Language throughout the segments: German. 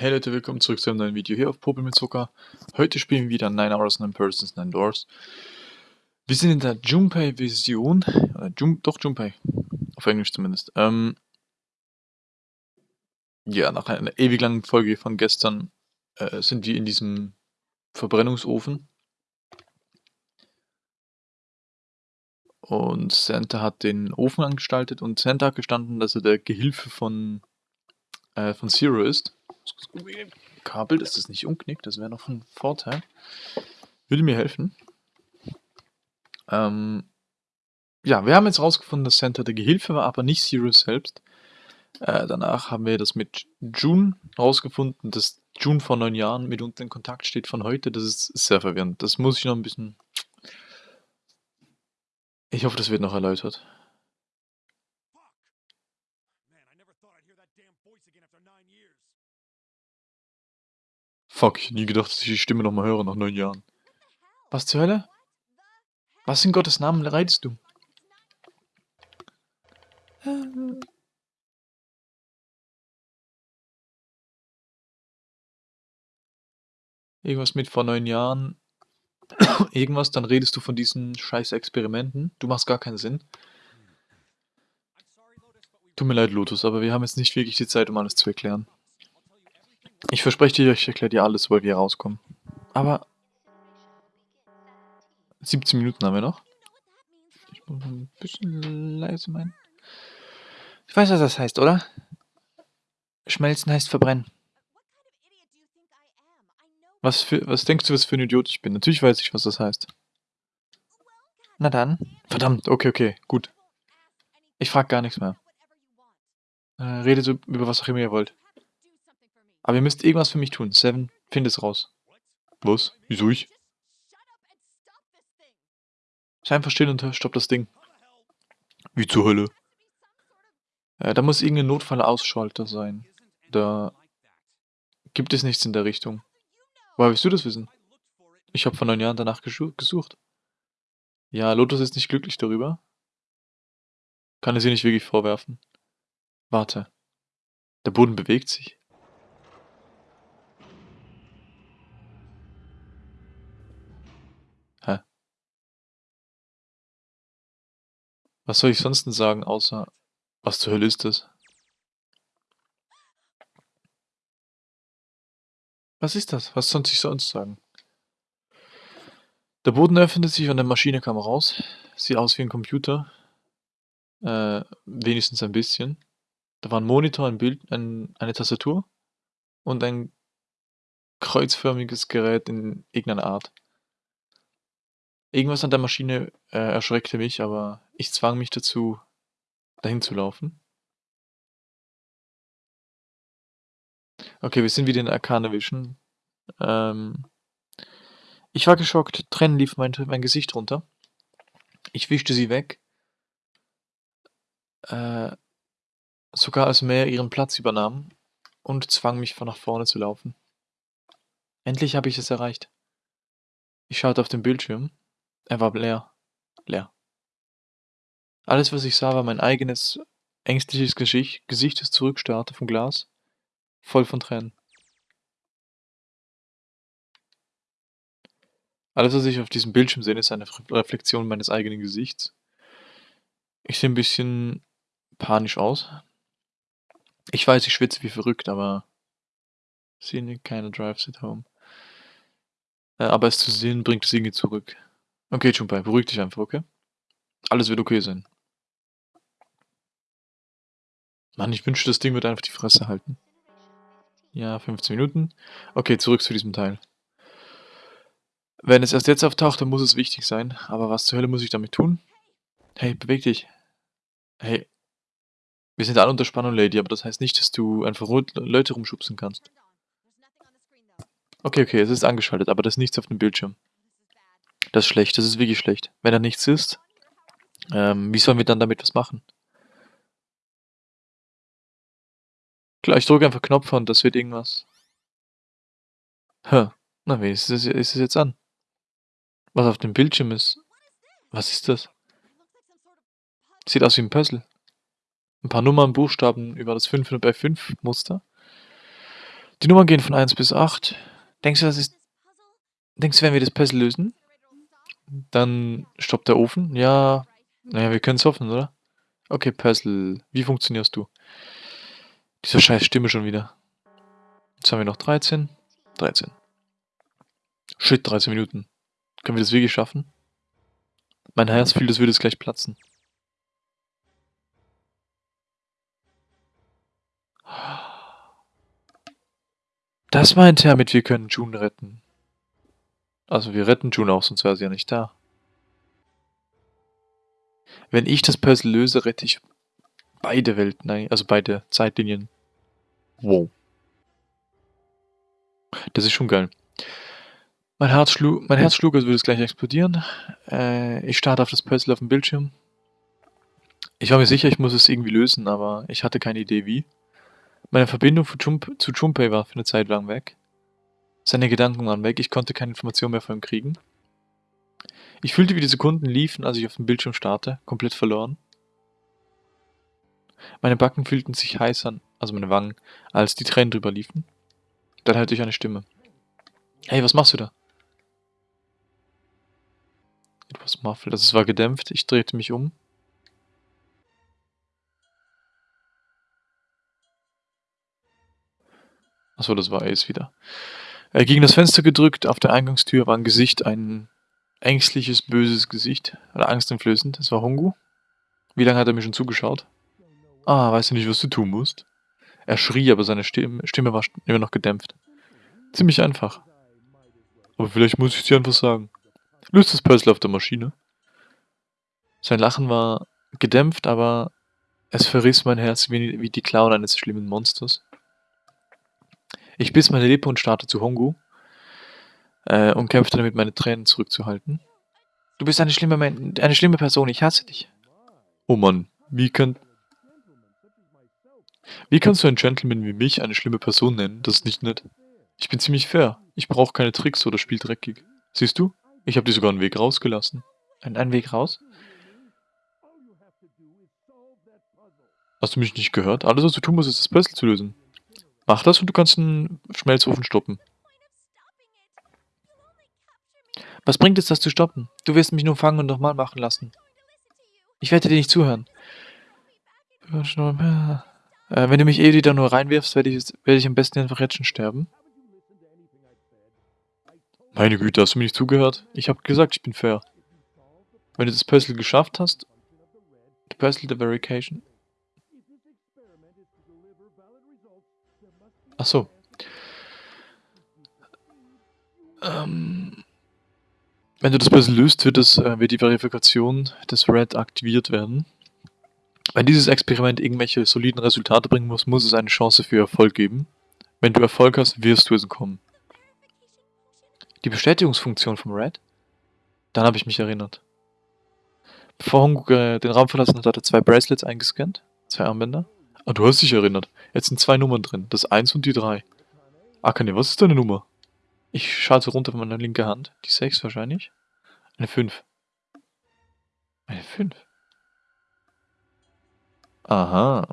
Hey Leute, willkommen zurück zu einem neuen Video hier auf Popel mit Zucker. Heute spielen wir wieder 9 Hours, 9 Persons, 9 Doors. Wir sind in der Junpei-Version, äh, Jun doch Junpei, auf Englisch zumindest. Ähm, ja, nach einer ewig langen Folge von gestern äh, sind wir in diesem Verbrennungsofen. Und Santa hat den Ofen angestaltet und Santa hat gestanden, dass er der Gehilfe von, äh, von Zero ist. Kabel, dass das nicht umknickt, das wäre noch ein Vorteil. Würde mir helfen. Ähm, ja, wir haben jetzt rausgefunden, dass Santa der Gehilfe war, aber nicht Sirius selbst. Äh, danach haben wir das mit June rausgefunden, dass June vor neun Jahren mit uns in Kontakt steht von heute. Das ist sehr verwirrend. Das muss ich noch ein bisschen... Ich hoffe, das wird noch erläutert. Fuck, ich hätte nie gedacht, dass ich die Stimme nochmal höre nach neun Jahren. Was zur Hölle? Was in Gottes Namen reitest du? Irgendwas mit vor neun Jahren. Irgendwas, dann redest du von diesen scheiß Experimenten. Du machst gar keinen Sinn. Tut mir leid, Lotus, aber wir haben jetzt nicht wirklich die Zeit, um alles zu erklären. Ich verspreche dir, ich erkläre dir alles, sobald wir rauskommen. Aber 17 Minuten haben wir noch. Ich muss ein bisschen leise meinen. Ich weiß, was das heißt, oder? Schmelzen heißt verbrennen. Was, für, was denkst du, was für ein Idiot ich bin? Natürlich weiß ich, was das heißt. Na dann. Verdammt, okay, okay, gut. Ich frag gar nichts mehr. Äh, redet so über was auch immer ihr wollt. Aber ihr müsst irgendwas für mich tun. Seven, find es raus. Was? Wieso ich? Sei einfach still und stopp das Ding. Wie zur Hölle? Äh, da muss irgendein Notfallausschalter sein. Da gibt es nichts in der Richtung. Woher willst du das wissen? Ich habe vor neun Jahren danach gesucht. Ja, Lotus ist nicht glücklich darüber. Kann es ihr nicht wirklich vorwerfen. Warte. Der Boden bewegt sich. Was soll ich sonst denn sagen, außer was zur Hölle ist das? Was ist das? Was soll ich sonst sagen? Der Boden öffnet sich und eine Maschine kam raus. Sieht aus wie ein Computer. Äh, wenigstens ein bisschen. Da war ein Monitor, ein Bild, ein, eine Tastatur und ein kreuzförmiges Gerät in irgendeiner Art. Irgendwas an der Maschine äh, erschreckte mich, aber ich zwang mich dazu, dahin zu laufen. Okay, wir sind wieder in Arcane Vision. Ähm, ich war geschockt, Tränen lief mein, mein Gesicht runter. Ich wischte sie weg. Äh, sogar als Meer ihren Platz übernahm und zwang mich von nach vorne zu laufen. Endlich habe ich es erreicht. Ich schaute auf den Bildschirm. Er war leer. Leer. Alles, was ich sah, war mein eigenes ängstliches Gesicht, Gesicht, das zurückstarrte vom Glas, voll von Tränen. Alles, was ich auf diesem Bildschirm sehe, ist eine Reflexion meines eigenen Gesichts. Ich sehe ein bisschen panisch aus. Ich weiß, ich schwitze wie verrückt, aber sehe keine Drives at home. Äh, aber es zu sehen, bringt es irgendwie zurück. Okay, Junpei, beruhig dich einfach, okay? Alles wird okay sein. Mann, ich wünschte, das Ding wird einfach die Fresse halten. Ja, 15 Minuten. Okay, zurück zu diesem Teil. Wenn es erst jetzt auftaucht, dann muss es wichtig sein. Aber was zur Hölle muss ich damit tun? Hey, beweg dich. Hey. Wir sind alle unter Spannung, Lady, aber das heißt nicht, dass du einfach Leute rumschubsen kannst. Okay, okay, es ist angeschaltet, aber da ist nichts auf dem Bildschirm. Das ist schlecht, das ist wirklich schlecht. Wenn da nichts ist, ähm, wie sollen wir dann damit was machen? Klar, ich drücke einfach Knopf und das wird irgendwas. Hä? Na, wie ist es, ist es jetzt an? Was auf dem Bildschirm ist? Was ist das? Sieht aus wie ein Puzzle. Ein paar Nummern, Buchstaben über das 5 bei 5 Muster. Die Nummern gehen von 1 bis 8. Denkst du, das ist... Denkst du, wenn wir das Puzzle lösen? Dann stoppt der Ofen. Ja, naja, wir können es hoffen, oder? Okay, Puzzle. Wie funktionierst du? Diese scheiß Stimme schon wieder. Jetzt haben wir noch 13. 13. Shit, 13 Minuten. Können wir das wirklich schaffen? Mein Herz fühlt, es würde es gleich platzen. Das meint er mit, wir können June retten. Also wir retten June auch, sonst wäre sie ja nicht da. Wenn ich das Puzzle löse, rette ich beide Welten, also beide Zeitlinien. Wow. Das ist schon geil. Mein Herz schlug, mein Herz schlug, als würde es gleich explodieren. Äh, ich starte auf das Puzzle auf dem Bildschirm. Ich war mir sicher, ich muss es irgendwie lösen, aber ich hatte keine Idee wie. Meine Verbindung zu Junpei war für eine Zeit lang weg. Seine Gedanken waren weg, ich konnte keine Information mehr von ihm kriegen. Ich fühlte, wie die Sekunden liefen, als ich auf dem Bildschirm starte, komplett verloren. Meine Backen fühlten sich heiß an, also meine Wangen, als die Tränen drüber liefen. Dann hörte ich eine Stimme. Hey, was machst du da? Etwas muffled, also es war gedämpft, ich drehte mich um. Achso, das war Ace wieder. Er gegen das Fenster gedrückt, auf der Eingangstür war ein Gesicht, ein ängstliches, böses Gesicht. Oder angsteinflößend. Es war Hongu. Wie lange hat er mir schon zugeschaut? Ah, weißt du nicht, was du tun musst? Er schrie, aber seine Stimme, Stimme war immer noch gedämpft. Ziemlich einfach. Aber vielleicht muss ich dir einfach sagen. Löst das Puzzle auf der Maschine. Sein Lachen war gedämpft, aber es verriss mein Herz wie, wie die Klauen eines schlimmen Monsters. Ich biss meine Lippe und starrte zu Hongu äh, und kämpfte damit, meine Tränen zurückzuhalten. Du bist eine schlimme, eine schlimme Person, ich hasse dich. Oh Mann, wie kann... Wie kannst du einen Gentleman wie mich eine schlimme Person nennen? Das ist nicht nett. Ich bin ziemlich fair. Ich brauche keine Tricks oder spiel dreckig. Siehst du? Ich habe dir sogar einen Weg rausgelassen. Ein, einen Weg raus? Hast du mich nicht gehört? Alles, was du tun musst, ist das Puzzle zu lösen. Mach das und du kannst einen Schmelzofen stoppen. Was bringt es, das zu stoppen? Du wirst mich nur fangen und nochmal machen lassen. Ich werde dir nicht zuhören. Äh, wenn du mich eh wieder nur reinwirfst, werde ich, werd ich am besten einfach jetzt schon sterben. Meine Güte, hast du mir nicht zugehört? Ich habe gesagt, ich bin fair. Wenn du das Puzzle geschafft hast, the Puzzle the Verification, Ach so. Ähm, wenn du das Puzzle löst, wird, das, äh, wird die Verifikation des Red aktiviert werden. Wenn dieses Experiment irgendwelche soliden Resultate bringen muss, muss es eine Chance für Erfolg geben. Wenn du Erfolg hast, wirst du es bekommen. Die Bestätigungsfunktion vom Red? Dann habe ich mich erinnert. Bevor Hongu äh, den Raum verlassen hat, hat er zwei Bracelets eingescannt, zwei Armbänder. Ah, du hast dich erinnert. Jetzt sind zwei Nummern drin. Das 1 und die 3. Akane, was ist deine Nummer? Ich schalte runter von meiner linken Hand. Die 6 wahrscheinlich. Eine 5. Eine 5. Aha.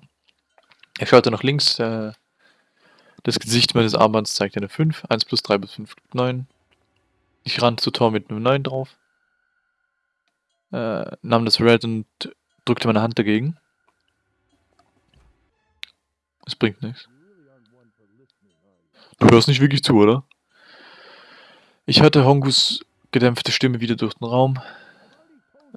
Ich schalte nach links. Äh, das Gesicht meines Armbands zeigt eine 5. 1 plus 3 bis 5 gibt 9. Ich rannte zu Tor mit einem 9 drauf. Äh, nahm das Red und drückte meine Hand dagegen. Es bringt nichts. Du hörst nicht wirklich zu, oder? Ich hörte Hongus gedämpfte Stimme wieder durch den Raum.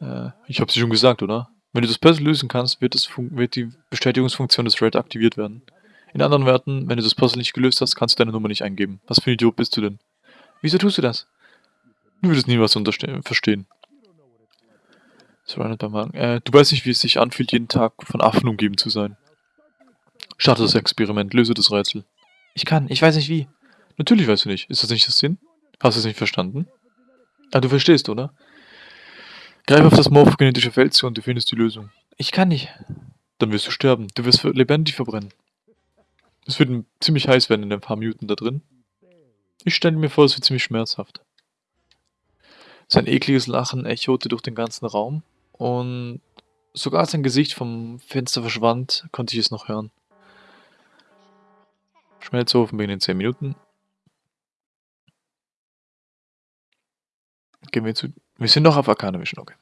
Äh, ich habe sie schon gesagt, oder? Wenn du das Puzzle lösen kannst, wird, wird die Bestätigungsfunktion des Red aktiviert werden. In anderen Worten, wenn du das Puzzle nicht gelöst hast, kannst du deine Nummer nicht eingeben. Was für ein Idiot bist du denn? Wieso tust du das? Du würdest nie was verstehen. Äh, du weißt nicht, wie es sich anfühlt, jeden Tag von Affen umgeben zu sein. Starte das Experiment, löse das Rätsel. Ich kann, ich weiß nicht wie. Natürlich weißt du nicht. Ist das nicht das Sinn? Hast du es nicht verstanden? Ah, du verstehst, oder? Greif auf das morphogenetische Feld zu und du findest die Lösung. Ich kann nicht. Dann wirst du sterben. Du wirst lebendig verbrennen. Es wird ziemlich heiß werden in ein paar Minuten da drin. Ich stelle mir vor, es wird ziemlich schmerzhaft. Sein ekliges Lachen echote durch den ganzen Raum und sogar als sein Gesicht vom Fenster verschwand, konnte ich es noch hören. Schmelzofen beginnt in 10 Minuten. Gehen wir zu... Wir sind noch auf Arcana Vision, okay.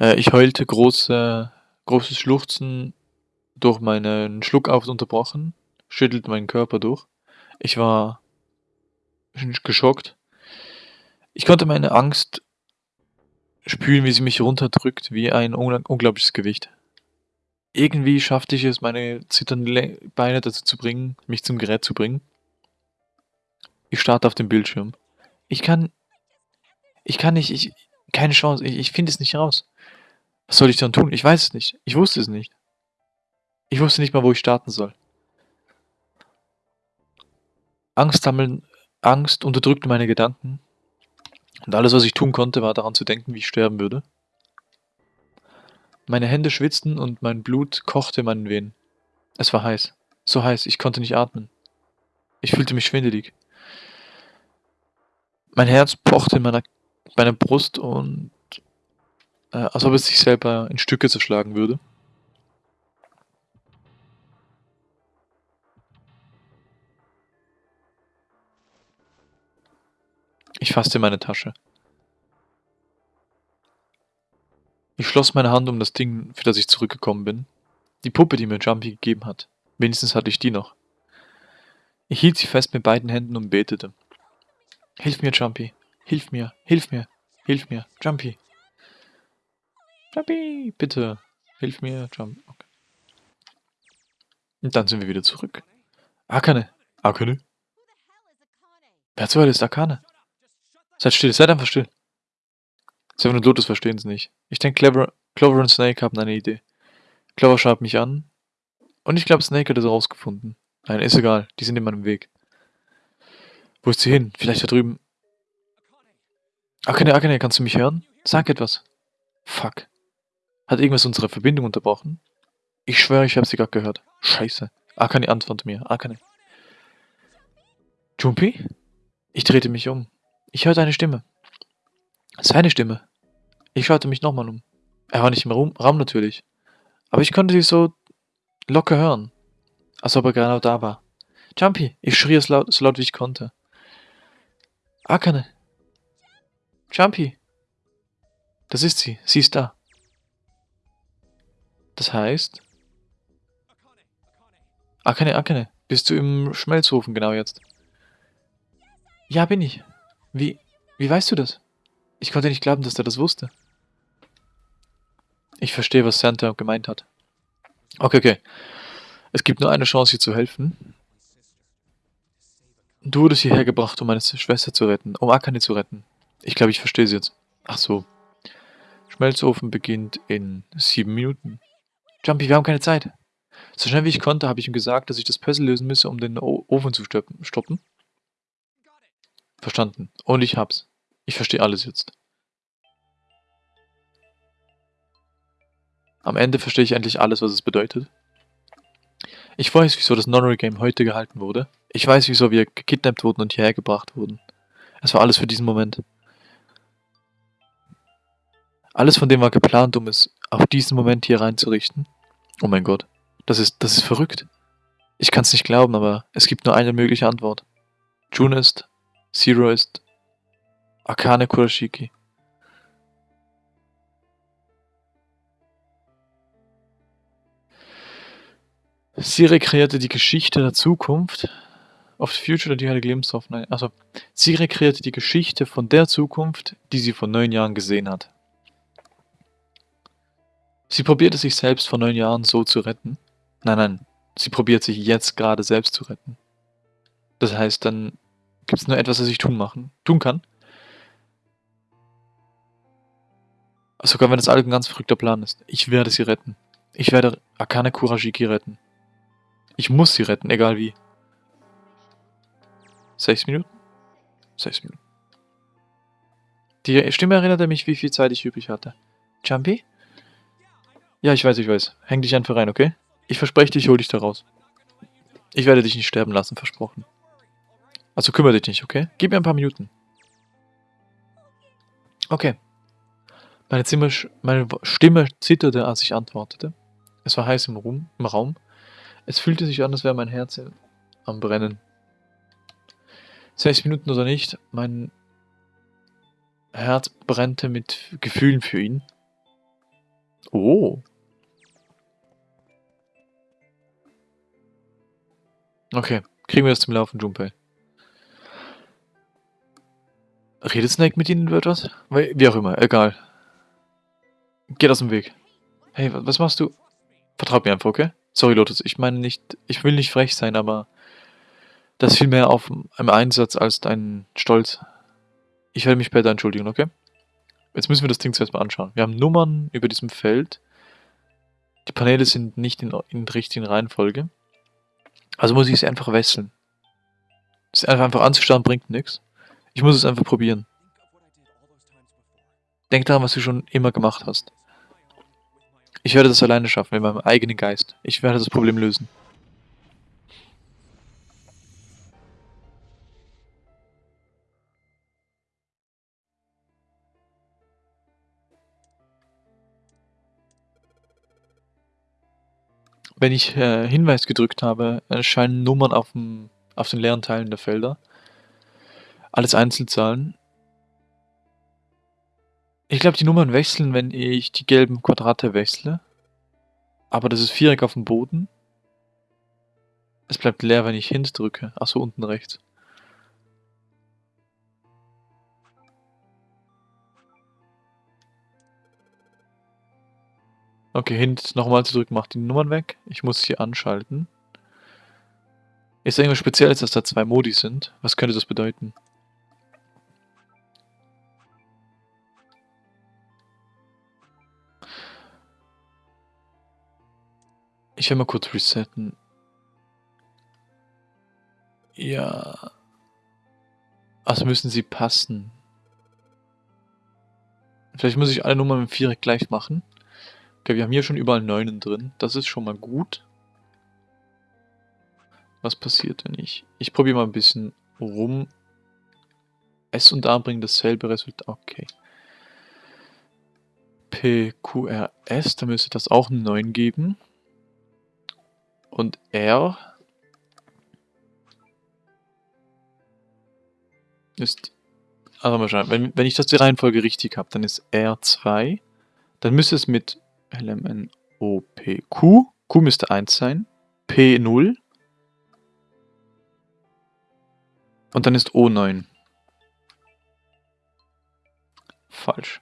Äh, ich heulte große, großes Schluchzen durch meinen Schluck auf unterbrochen, schüttelte meinen Körper durch. Ich war geschockt. Ich konnte meine Angst spüren, wie sie mich runterdrückt, wie ein unglaubliches Gewicht. Irgendwie schaffte ich es, meine zitternden Beine dazu zu bringen, mich zum Gerät zu bringen. Ich starte auf den Bildschirm. Ich kann... Ich kann nicht... Ich, keine Chance. Ich, ich finde es nicht raus. Was soll ich dann tun? Ich weiß es nicht. Ich wusste es nicht. Ich wusste nicht mal, wo ich starten soll. Angst sammeln, Angst unterdrückte meine Gedanken. Und alles, was ich tun konnte, war daran zu denken, wie ich sterben würde. Meine Hände schwitzten und mein Blut kochte in meinen Venen. Es war heiß. So heiß, ich konnte nicht atmen. Ich fühlte mich schwindelig. Mein Herz pochte in meiner, meiner Brust und äh, als ob es sich selber in Stücke zerschlagen würde. Ich fasste meine Tasche. Ich schloss meine Hand um das Ding, für das ich zurückgekommen bin. Die Puppe, die mir Jumpy gegeben hat. Wenigstens hatte ich die noch. Ich hielt sie fest mit beiden Händen und betete. Hilf mir, Jumpy. Hilf mir, hilf mir, hilf mir, Jumpy. Jumpy, bitte. Hilf mir, Jump. Okay. Und dann sind wir wieder zurück. Akane. Akane? Wer zur Hölle ist Akane? Seid still, seid einfach still. Seven und Lotus verstehen es nicht. Ich denke, Clever, Clover und Snake haben eine Idee. Clover schaut mich an. Und ich glaube, Snake hat es rausgefunden. Nein, ist egal. Die sind in meinem Weg. Wo ist sie hin? Vielleicht da drüben. Akane, Akane, kannst du mich hören? Sag etwas. Fuck. Hat irgendwas unsere Verbindung unterbrochen? Ich schwöre, ich habe sie gerade gehört. Scheiße. Akane antwortet mir. Akane. Jumpy? Ich drehte mich um. Ich hörte eine Stimme. Seine Stimme. Ich schaute mich nochmal um. Er war nicht im Raum, Raum natürlich. Aber ich konnte sie so locker hören. Als ob er genau da war. Jumpy! Ich schrie es laut, so laut wie ich konnte. Akane! Jumpy! Das ist sie. Sie ist da. Das heißt... Akane, Akane, bist du im Schmelzofen genau jetzt? Ja, bin ich. Wie, wie weißt du das? Ich konnte nicht glauben, dass er das wusste. Ich verstehe, was Santa gemeint hat. Okay, okay. Es gibt nur eine Chance, dir zu helfen. Du wurdest hierher gebracht, um meine Schwester zu retten, um Akane zu retten. Ich glaube, ich verstehe sie jetzt. Ach so. Schmelzofen beginnt in sieben Minuten. Jumpy, wir haben keine Zeit. So schnell wie ich konnte, habe ich ihm gesagt, dass ich das Puzzle lösen müsse, um den o Ofen zu stoppen. Verstanden. Und ich hab's. Ich verstehe alles jetzt. Am Ende verstehe ich endlich alles, was es bedeutet. Ich weiß, wieso das Nonary Game heute gehalten wurde. Ich weiß, wieso wir gekidnappt wurden und hierher gebracht wurden. Es war alles für diesen Moment. Alles von dem war geplant, um es auf diesen Moment hier reinzurichten. Oh mein Gott, das ist, das ist verrückt. Ich kann es nicht glauben, aber es gibt nur eine mögliche Antwort. June ist, Zero ist, Akane Kurashiki. Sie rekreierte die Geschichte der Zukunft of the Future, die heilige Lebenshoffnung. Also, sie rekreierte die Geschichte von der Zukunft, die sie vor neun Jahren gesehen hat. Sie probierte sich selbst vor neun Jahren so zu retten. Nein, nein, sie probiert sich jetzt gerade selbst zu retten. Das heißt, dann gibt es nur etwas, was ich tun, machen, tun kann. Sogar wenn das alles ein ganz verrückter Plan ist. Ich werde sie retten. Ich werde Akane Kurashiki retten. Ich muss sie retten, egal wie. Sechs Minuten? Sechs Minuten. Die Stimme erinnerte mich, wie viel Zeit ich übrig hatte. Jumpy? Ja, ich weiß, ich weiß. Häng dich einfach rein, okay? Ich verspreche dir, ich hol dich da raus. Ich werde dich nicht sterben lassen, versprochen. Also kümmere dich nicht, okay? Gib mir ein paar Minuten. Okay. Meine, Zimmer, meine Stimme zitterte, als ich antwortete. Es war heiß im, Raum, im Raum. Es fühlte sich an, als wäre mein Herz am Brennen. Sechs Minuten oder nicht, mein Herz brennte mit Gefühlen für ihn. Oh. Okay, kriegen wir das zum Laufen, Junpei. Redet Snake mit ihnen über etwas? Wie auch immer, egal. Geht aus dem Weg. Hey, was machst du? Vertraut mir einfach, okay? Sorry, Lotus, ich meine nicht, ich will nicht frech sein, aber das fiel mehr auf einem Einsatz als dein Stolz. Ich werde mich später entschuldigen, okay? Jetzt müssen wir das Ding zuerst mal anschauen. Wir haben Nummern über diesem Feld. Die Paneele sind nicht in, in der richtigen Reihenfolge. Also muss ich sie einfach wechseln. Das einfach, einfach anzustarren bringt nichts. Ich muss es einfach probieren. Denk daran, was du schon immer gemacht hast. Ich werde das alleine schaffen, mit meinem eigenen Geist. Ich werde das Problem lösen. Wenn ich äh, Hinweis gedrückt habe, erscheinen Nummern auf, dem, auf den leeren Teilen der Felder. Alles Einzelzahlen. Ich glaube, die Nummern wechseln, wenn ich die gelben Quadrate wechsle. Aber das ist Viereck auf dem Boden. Es bleibt leer, wenn ich Hint drücke. Achso, unten rechts. Okay, Hint nochmal zu drücken macht die Nummern weg. Ich muss sie anschalten. Ist irgendwas Spezielles, dass da zwei Modi sind? Was könnte das bedeuten? Ich will mal kurz resetten. Ja. Also müssen sie passen. Vielleicht muss ich alle Nummern mit Viereck gleich machen. Okay, wir haben hier schon überall Neunen drin. Das ist schon mal gut. Was passiert, wenn ich... Ich probiere mal ein bisschen rum. S und A bringen dasselbe Resultat. Okay. PQRS, da müsste das auch einen 9 geben. Und R ist, also mal schauen, wenn, wenn ich das die Reihenfolge richtig habe, dann ist R2, dann müsste es mit LMNOPQ, Q müsste 1 sein, P0 und dann ist O9. Falsch.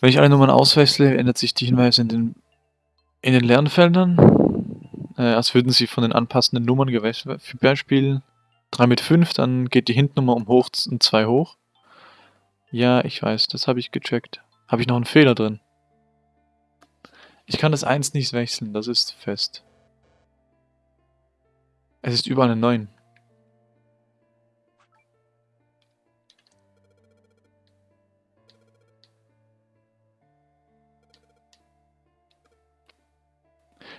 Wenn ich alle Nummern auswechsle, ändert sich die Hinweise in den, in den Lernfeldern, äh, als würden sie von den anpassenden Nummern gewechselt. Für Beispiel 3 mit 5, dann geht die Hintnummer um hoch und 2 hoch. Ja, ich weiß, das habe ich gecheckt. Habe ich noch einen Fehler drin? Ich kann das 1 nicht wechseln, das ist fest. Es ist überall eine 9.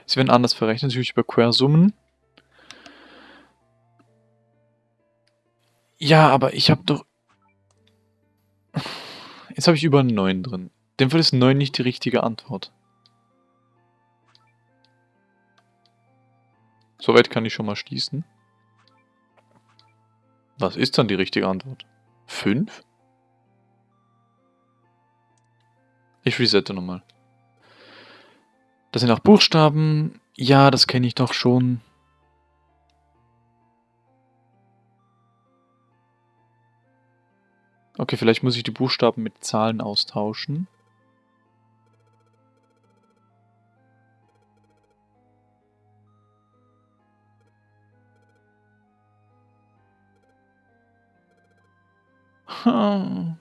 Sie werden anders verrechnet, natürlich über Quersummen. Ja, aber ich habe doch... Jetzt habe ich über 9 drin. In dem Fall ist 9 nicht die richtige Antwort. Soweit kann ich schon mal schließen. Was ist dann die richtige Antwort? 5? Ich resette nochmal. Das sind auch Buchstaben. Ja, das kenne ich doch schon. Okay, vielleicht muss ich die Buchstaben mit Zahlen austauschen. Hm.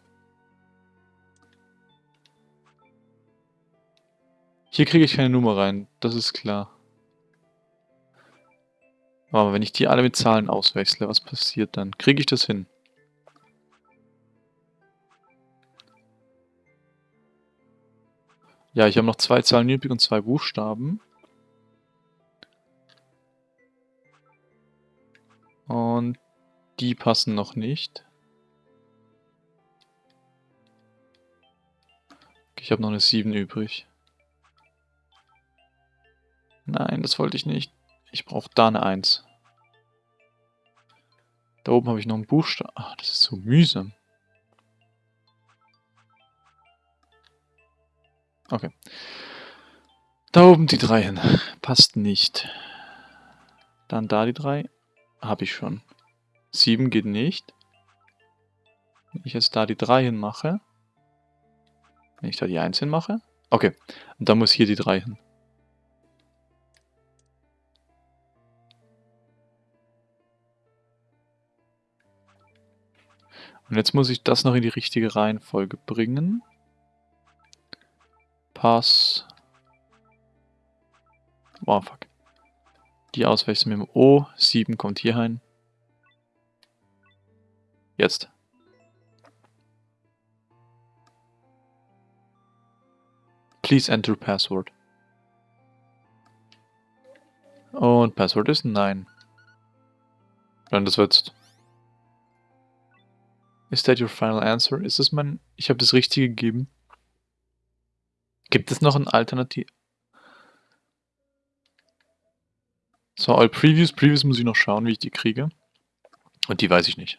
Hier kriege ich keine Nummer rein, das ist klar. Aber wenn ich die alle mit Zahlen auswechsle, was passiert dann? Kriege ich das hin? Ja, ich habe noch zwei Zahlen übrig und zwei Buchstaben. Und die passen noch nicht. Ich habe noch eine 7 übrig. Nein, das wollte ich nicht. Ich brauche da eine 1. Da oben habe ich noch einen Buchstaben. Ach, das ist so mühsam. Okay. Da oben die 3 hin. Passt nicht. Dann da die 3. Habe ich schon. 7 geht nicht. Wenn ich jetzt da die 3 hin mache. Wenn ich da die 1 hin mache. Okay. Und dann muss hier die 3 hin. Und jetzt muss ich das noch in die richtige Reihenfolge bringen. Pass. Oh, fuck. Die auswechseln mit dem O. 7 kommt hier rein. Jetzt. Please enter password. Und Passwort ist Nein. Dann das wird's. Is that your final answer? Ist das mein... Ich habe das Richtige gegeben. Gibt es noch ein Alternativ... So, all Previews. Previews muss ich noch schauen, wie ich die kriege. Und die weiß ich nicht.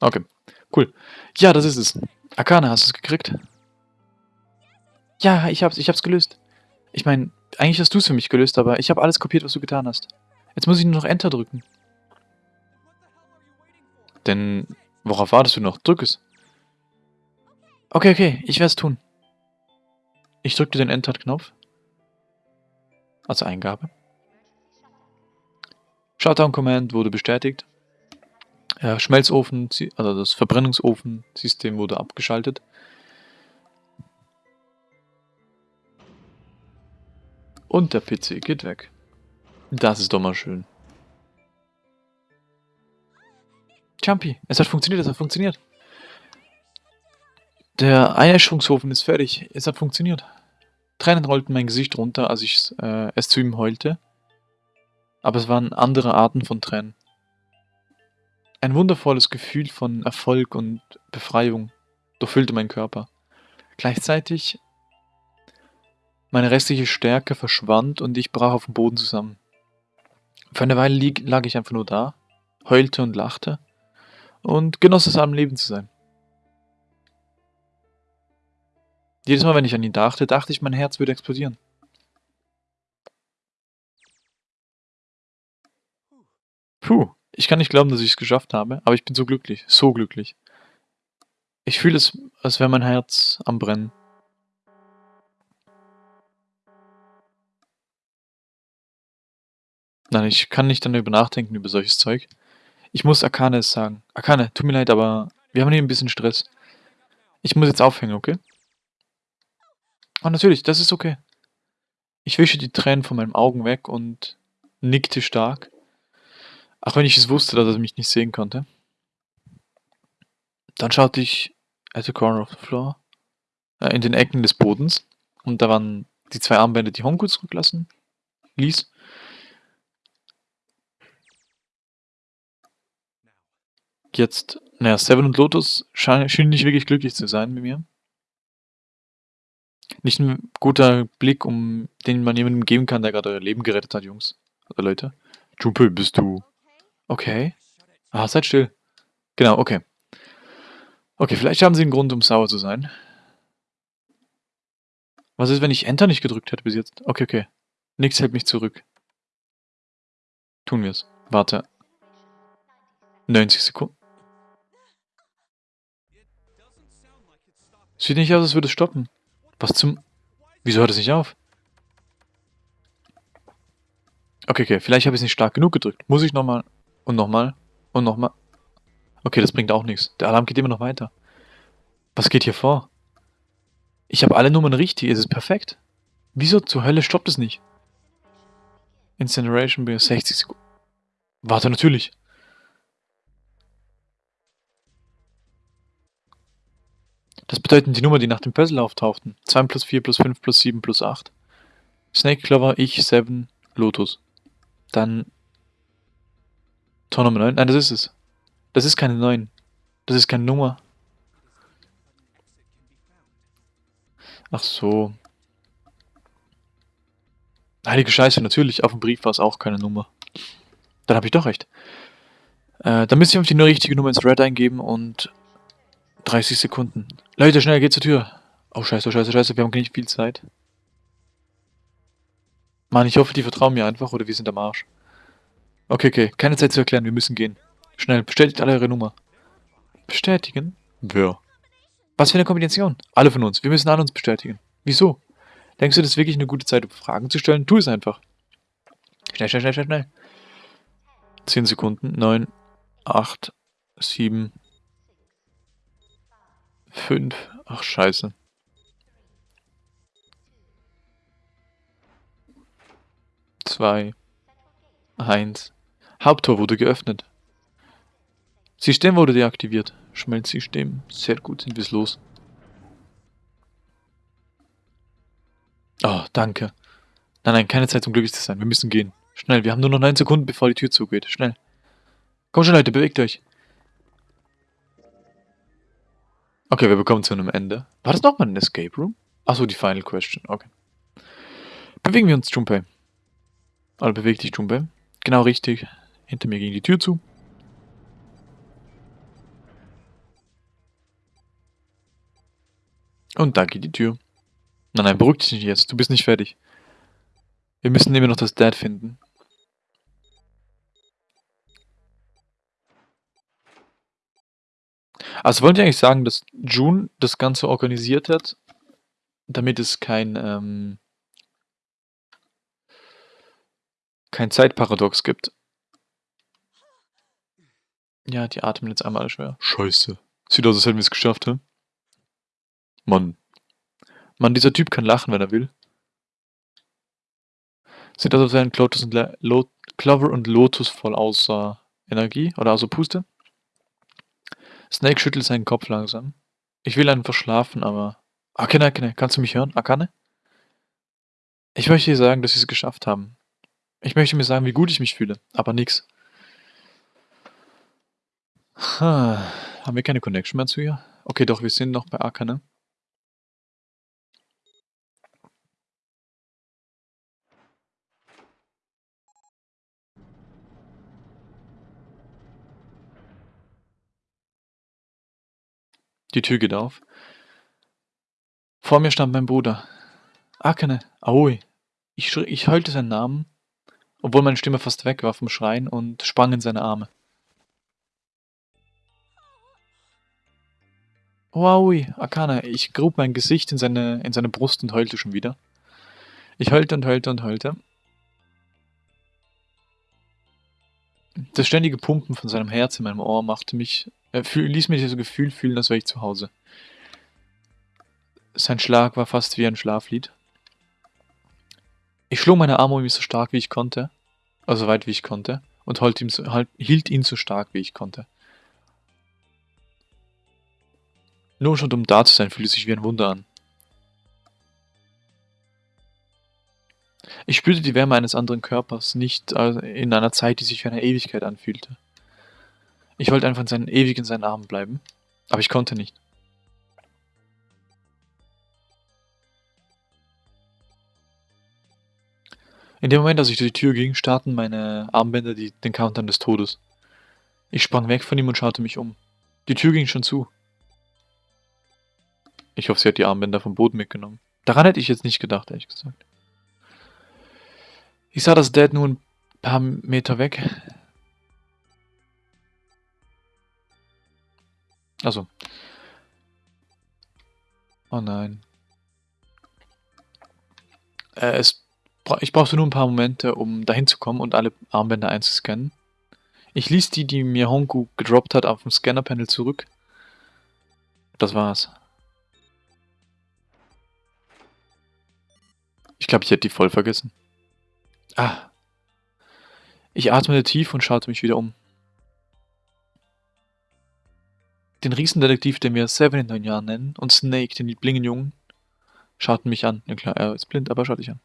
Okay, cool. Ja, das ist es. Akane, hast du es gekriegt? Ja, ich hab's, ich hab's gelöst. Ich meine, eigentlich hast du es für mich gelöst, aber ich habe alles kopiert, was du getan hast. Jetzt muss ich nur noch Enter drücken. Denn, worauf wartest du noch? Drück es. Okay, okay, ich werde es tun. Ich drückte den Enter-Knopf. Also Eingabe. Shutdown-Command wurde bestätigt. Ja, Schmelzofen, also das Verbrennungsofen-System wurde abgeschaltet. Und der PC geht weg. Das ist doch mal schön. Jumpy, es hat funktioniert, es hat funktioniert. Der Einäscherungsofen ist fertig, es hat funktioniert. Tränen rollten mein Gesicht runter, als ich äh, es zu ihm heulte. Aber es waren andere Arten von Tränen. Ein wundervolles Gefühl von Erfolg und Befreiung durchfüllte meinen Körper. Gleichzeitig meine restliche Stärke verschwand und ich brach auf dem Boden zusammen. Für eine Weile lag ich einfach nur da, heulte und lachte und genoss es am Leben zu sein. Jedes Mal, wenn ich an ihn dachte, dachte ich, mein Herz würde explodieren. Puh, ich kann nicht glauben, dass ich es geschafft habe, aber ich bin so glücklich, so glücklich. Ich fühle es, als wäre mein Herz am Brennen. Nein, ich kann nicht darüber nachdenken, über solches Zeug. Ich muss Akane es sagen. Akane, tut mir leid, aber wir haben hier ein bisschen Stress. Ich muss jetzt aufhängen, okay? Oh, natürlich, das ist okay. Ich wische die Tränen von meinen Augen weg und nickte stark. Auch wenn ich es wusste, dass er mich nicht sehen konnte. Dann schaute ich at the corner of the floor, äh, in den Ecken des Bodens. Und da waren die zwei Armbänder, die Honku zurücklassen ließ. Jetzt, naja, Seven und Lotus scheinen, scheinen nicht wirklich glücklich zu sein mit mir. Nicht ein guter Blick, um den man jemandem geben kann, der gerade euer Leben gerettet hat, Jungs. Oder Leute. Junpei, bist du... Okay. Ah, seid still. Genau, okay. Okay, vielleicht haben sie einen Grund, um sauer zu sein. Was ist, wenn ich Enter nicht gedrückt hätte bis jetzt? Okay, okay. Nichts hält mich zurück. Tun wir es. Warte. 90 Sekunden. Sieht nicht aus, als würde es stoppen. Was zum... Wieso hört es nicht auf? Okay, okay. Vielleicht habe ich es nicht stark genug gedrückt. Muss ich nochmal... Und nochmal. Und nochmal. Okay, das bringt auch nichts. Der Alarm geht immer noch weiter. Was geht hier vor? Ich habe alle Nummern richtig. Es ist perfekt. Wieso zur Hölle stoppt es nicht? Incineration bei 60 Sekunden. Warte, natürlich. Das bedeuten die Nummer, die nach dem Puzzle auftauchten. 2 plus 4 plus 5 plus 7 plus 8. Snake Clover, ich, 7, Lotus. Dann Tor Nummer 9? Nein, das ist es. Das ist keine 9. Das ist keine Nummer. Ach so. Heilige Scheiße, natürlich. Auf dem Brief war es auch keine Nummer. Dann habe ich doch recht. Äh, dann müsste ich auf die richtige Nummer ins Red eingeben und 30 Sekunden. Leute, schnell, geht zur Tür. Oh, scheiße, oh, scheiße, scheiße, wir haben nicht viel Zeit. Mann, ich hoffe, die vertrauen mir einfach oder wir sind am Arsch. Okay, okay, keine Zeit zu erklären, wir müssen gehen. Schnell, bestätigt alle eure Nummer. Bestätigen? Wer? Was für eine Kombination? Alle von uns, wir müssen alle uns bestätigen. Wieso? Denkst du, das ist wirklich eine gute Zeit, um Fragen zu stellen? Tu es einfach. Schnell, schnell, schnell, schnell, schnell. 10 Sekunden. 9, 8, 7, 5. Ach, scheiße. 2, 1. Haupttor wurde geöffnet. System wurde deaktiviert. Schmelzsystem. Sehr gut, sind wir es los. Oh, danke. Nein, nein, keine Zeit zum glücklich zu sein. Wir müssen gehen. Schnell, wir haben nur noch 9 Sekunden, bevor die Tür zugeht. Schnell. Komm schon, Leute, bewegt euch. Okay, wir bekommen zu einem Ende. War das nochmal ein Escape Room? Achso, die Final Question. Okay. Bewegen wir uns, Junpei. Also beweg dich, Junpei. Genau richtig. Hinter mir ging die Tür zu. Und da geht die Tür. Nein, nein, beruhig dich nicht jetzt. Du bist nicht fertig. Wir müssen immer noch das Dad finden. Also wollen die eigentlich sagen, dass June das Ganze organisiert hat, damit es kein, ähm, kein Zeitparadox gibt? Ja, die atmen jetzt einmal alle schwer. Scheiße. Sieht aus, als hätten wir es geschafft, hä? Mann. Mann, dieser Typ kann lachen, wenn er will. Sieht aus, als wären Clotus und Lo Clover und Lotus voll außer Energie oder außer Puste. Snake schüttelt seinen Kopf langsam. Ich will einfach schlafen, aber... Akane, Akane, kannst du mich hören? Akane? Ich möchte dir sagen, dass sie es geschafft haben. Ich möchte mir sagen, wie gut ich mich fühle, aber nix. Ha, haben wir keine Connection mehr zu ihr? Okay, doch, wir sind noch bei Akane. Die Tür geht auf. Vor mir stand mein Bruder. Akane, Aoi. Ich, ich heulte seinen Namen, obwohl meine Stimme fast weg war vom Schreien und sprang in seine Arme. Oh, Aoi, Akane, ich grub mein Gesicht in seine, in seine Brust und heulte schon wieder. Ich heulte und heulte und heulte. Das ständige Pumpen von seinem Herz in meinem Ohr machte mich er fühl, ließ mir dieses Gefühl fühlen, als wäre ich zu Hause. Sein Schlag war fast wie ein Schlaflied. Ich schlug meine Arme um ihn so stark wie ich konnte, also weit wie ich konnte, und hielt ihn, so, halt, hielt ihn so stark wie ich konnte. Nur schon um da zu sein, fühlte sich wie ein Wunder an. Ich spürte die Wärme eines anderen Körpers, nicht in einer Zeit, die sich wie eine Ewigkeit anfühlte. Ich wollte einfach in seinen, ewig in seinen Armen bleiben. Aber ich konnte nicht. In dem Moment, als ich durch die Tür ging, starten meine Armbänder die, den Countdown des Todes. Ich sprang weg von ihm und schaute mich um. Die Tür ging schon zu. Ich hoffe, sie hat die Armbänder vom Boden mitgenommen. Daran hätte ich jetzt nicht gedacht, ehrlich gesagt. Ich sah das Dad nur ein paar Meter weg. Also. Oh nein. Äh, es, ich brauchte nur ein paar Momente, um dahin zu kommen und alle Armbänder einzuscannen. Ich ließ die, die mir Hongu gedroppt hat, auf dem Scanner-Panel zurück. Das war's. Ich glaube, ich hätte die voll vergessen. Ah. Ich atmete tief und schaute mich wieder um. Den Riesendetektiv, den wir Seven in neun Jahren nennen, und Snake, den Blingenjungen, schauten mich an. Ja klar, er ist blind, aber schaut dich an.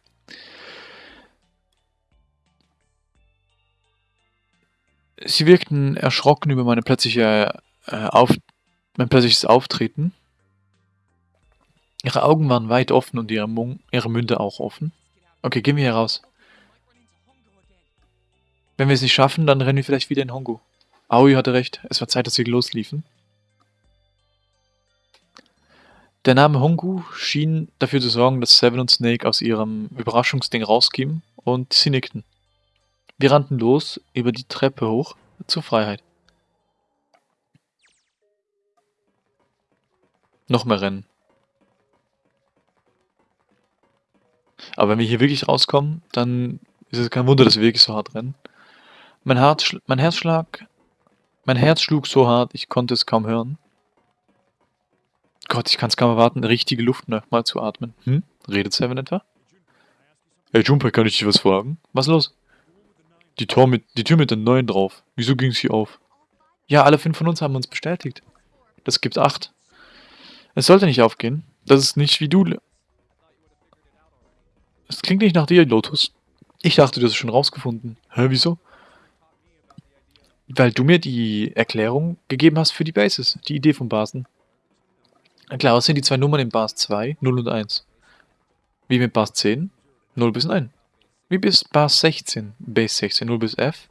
Sie wirkten erschrocken über meine plötzliche, äh, auf mein plötzliches Auftreten. Ihre Augen waren weit offen und ihre, Mung ihre Münder auch offen. Okay, gehen wir hier raus. Wenn wir es nicht schaffen, dann rennen wir vielleicht wieder in Hongo. Aoi hatte recht, es war Zeit, dass wir losliefen. Der Name Hongu schien dafür zu sorgen, dass Seven und Snake aus ihrem Überraschungsding rauskamen und sie nickten. Wir rannten los, über die Treppe hoch, zur Freiheit. Noch mehr Rennen. Aber wenn wir hier wirklich rauskommen, dann ist es kein Wunder, dass wir wirklich so hart rennen. Mein, Herz, mein Herzschlag, mein Herz schlug so hart, ich konnte es kaum hören. Gott, ich kann es kaum erwarten, richtige Luft nochmal zu atmen. Hm? Redet Seven etwa? Hey Junpei, kann ich dich was fragen? Was los? Die, Tor mit, die Tür mit den Neuen drauf. Wieso ging sie auf? Ja, alle fünf von uns haben uns bestätigt. Das gibt acht. Es sollte nicht aufgehen. Das ist nicht wie du... Es klingt nicht nach dir, Lotus. Ich dachte, du hast es schon rausgefunden. Hä, wieso? Weil du mir die Erklärung gegeben hast für die Bases, die Idee von Basen. Klar, was sind die zwei Nummern in Bars 2, 0 und 1? Wie mit Bars 10? 0 bis 9. Wie bis Bars 16? Base 16, 0 bis F?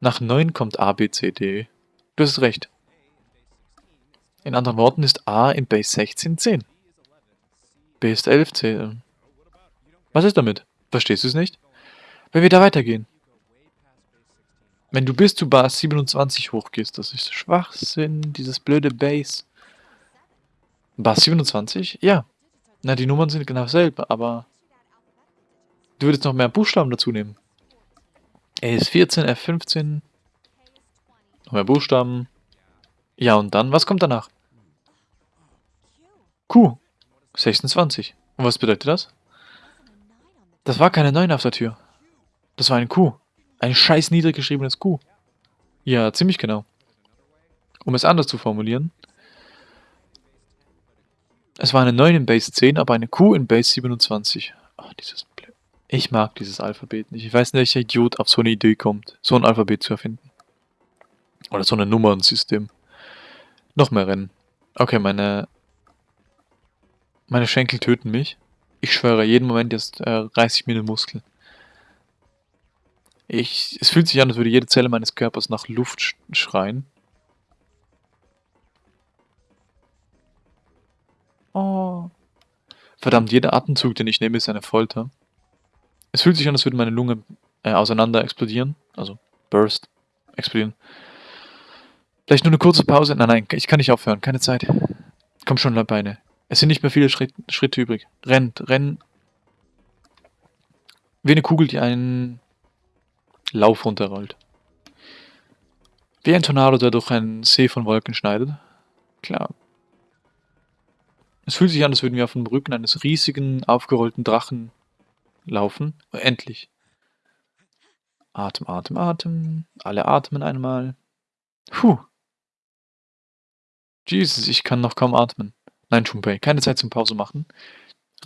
Nach 9 kommt A, B, C, D. Du hast recht. In anderen Worten ist A in Base 16 10. B ist 11 10. Was ist damit? Verstehst du es nicht? Wenn wir da weitergehen. Wenn du bis zu Base 27 hochgehst, das ist Schwachsinn, dieses blöde Base. Base 27? Ja. Na, die Nummern sind genau dasselbe, aber du würdest noch mehr Buchstaben dazu nehmen. A ist 14, F15. Noch mehr Buchstaben. Ja, und dann, was kommt danach? Q. 26. Und was bedeutet das? Das war keine 9 auf der Tür. Das war ein Q. Ein scheiß niedrig geschriebenes Q. Ja, ziemlich genau. Um es anders zu formulieren. Es war eine 9 in Base 10, aber eine Q in Base 27. Oh, dieses Blöd. Ich mag dieses Alphabet nicht. Ich weiß nicht, welcher Idiot auf so eine Idee kommt, so ein Alphabet zu erfinden. Oder so ein Nummernsystem. Noch mehr Rennen. Okay, meine... Meine Schenkel töten mich. Ich schwöre, jeden Moment jetzt äh, reiße ich mir den Muskel. Ich, es fühlt sich an, als würde jede Zelle meines Körpers nach Luft sch schreien. Oh. Verdammt, jeder Atemzug, den ich nehme, ist eine Folter. Es fühlt sich an, als würde meine Lunge äh, auseinander explodieren. Also, burst, explodieren. Vielleicht nur eine kurze Pause? Nein, nein, ich kann nicht aufhören. Keine Zeit. Komm schon, Beine. Es sind nicht mehr viele Schritt, Schritte übrig. Rennt, renn. Wie eine Kugel, die einen Lauf runterrollt. Wie ein Tornado, der durch einen See von Wolken schneidet. Klar. Es fühlt sich an, als würden wir auf dem Rücken eines riesigen, aufgerollten Drachen laufen. Endlich. Atem, Atem, Atem. Alle atmen einmal. Puh. Jesus, ich kann noch kaum atmen. Nein, Junpei, keine Zeit zum Pause machen.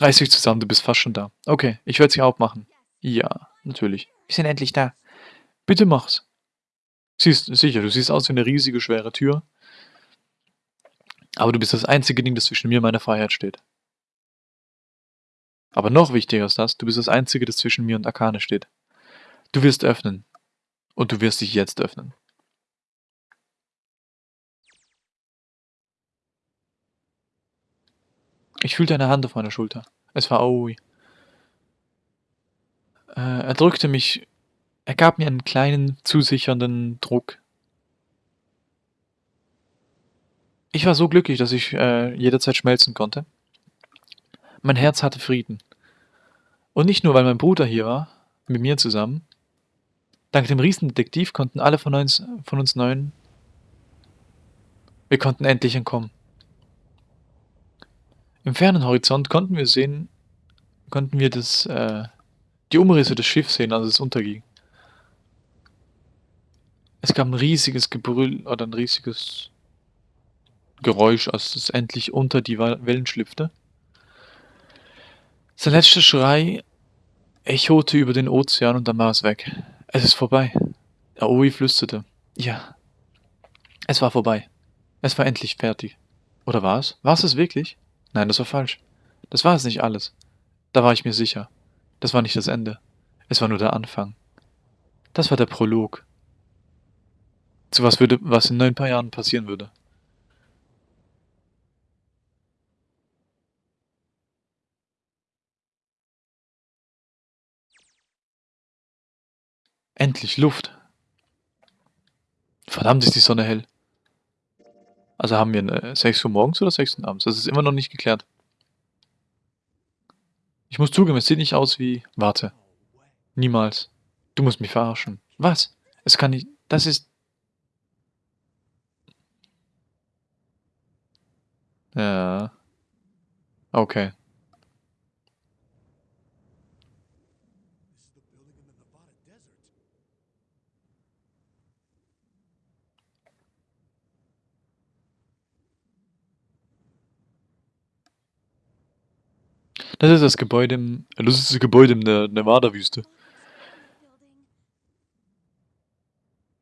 Reiß dich zusammen, du bist fast schon da. Okay, ich werde sie aufmachen. Ja, natürlich. Wir sind endlich da. Bitte mach's. Siehst, sicher, du siehst aus wie eine riesige, schwere Tür. Aber du bist das einzige Ding, das zwischen mir und meiner Freiheit steht. Aber noch wichtiger ist das, du bist das einzige, das zwischen mir und Akane steht. Du wirst öffnen. Und du wirst dich jetzt öffnen. Ich fühlte eine Hand auf meiner Schulter. Es war Aoi. Äh, er drückte mich er gab mir einen kleinen, zusichernden Druck. Ich war so glücklich, dass ich äh, jederzeit schmelzen konnte. Mein Herz hatte Frieden. Und nicht nur, weil mein Bruder hier war, mit mir zusammen. Dank dem Riesendetektiv konnten alle von uns, von uns Neuen... Wir konnten endlich entkommen. Im fernen Horizont konnten wir sehen, konnten wir das, äh, die Umrisse des Schiffs sehen, als es unterging. Es gab ein riesiges Gebrüll oder ein riesiges Geräusch, als es endlich unter die Wellen schlüpfte. Sein letzter Schrei echote über den Ozean und dann war es weg. Es ist vorbei. Aoi flüsterte. Ja. Es war vorbei. Es war endlich fertig. Oder war es? War es es wirklich? Nein, das war falsch. Das war es nicht alles. Da war ich mir sicher. Das war nicht das Ende. Es war nur der Anfang. Das war der Prolog. Zu was würde, was in neun paar Jahren passieren würde. Endlich Luft. Verdammt ist die Sonne hell. Also haben wir eine 6 Uhr morgens oder 6 Uhr abends? Das ist immer noch nicht geklärt. Ich muss zugeben, es sieht nicht aus wie... Warte. Niemals. Du musst mich verarschen. Was? Es kann nicht... Das ist... Ja. Okay. Das ist das Gebäude im, das ist das Gebäude in der Nevada-Wüste.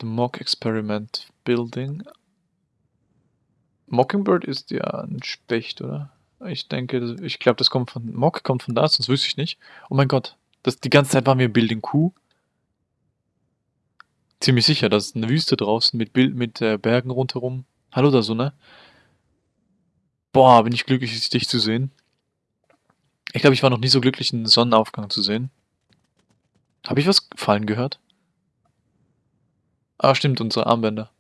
The Mock Experiment Building. Mockingbird ist ja ein Specht, oder? Ich denke, ich glaube, das kommt von, Mock kommt von da, sonst wüsste ich nicht. Oh mein Gott, das, die ganze Zeit waren wir Building Q. Ziemlich sicher, das ist eine Wüste draußen mit, Bild, mit äh, Bergen rundherum. Hallo da so, ne? Boah, bin ich glücklich, dich zu sehen. Ich glaube, ich war noch nie so glücklich, einen Sonnenaufgang zu sehen. Habe ich was fallen gehört? Ah, stimmt, unsere Armbänder.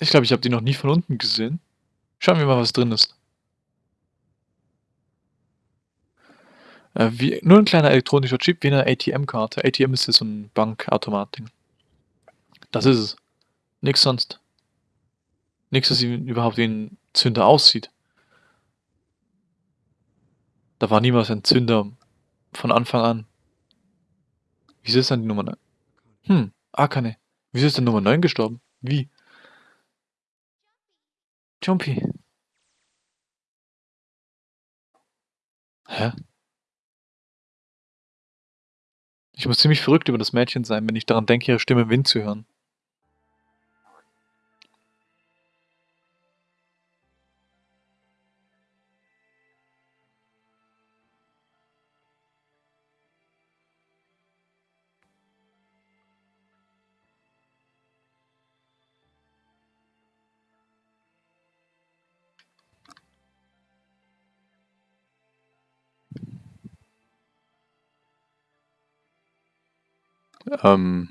Ich glaube, ich habe die noch nie von unten gesehen. Schauen wir mal, was drin ist. Äh, wie, nur ein kleiner elektronischer Chip wie eine ATM-Karte. ATM ist ja so ein Bankautomat-Ding. Das ist es. Nix sonst. Nichts, das überhaupt wie ein Zünder aussieht. Da war niemals ein Zünder von Anfang an. Wieso ist dann die Nummer 9? Hm, Akane. Wieso ist denn Nummer 9 gestorben? Wie? Jumpy. Hä? Ich muss ziemlich verrückt über das Mädchen sein, wenn ich daran denke, ihre Stimme im Wind zu hören. Ähm.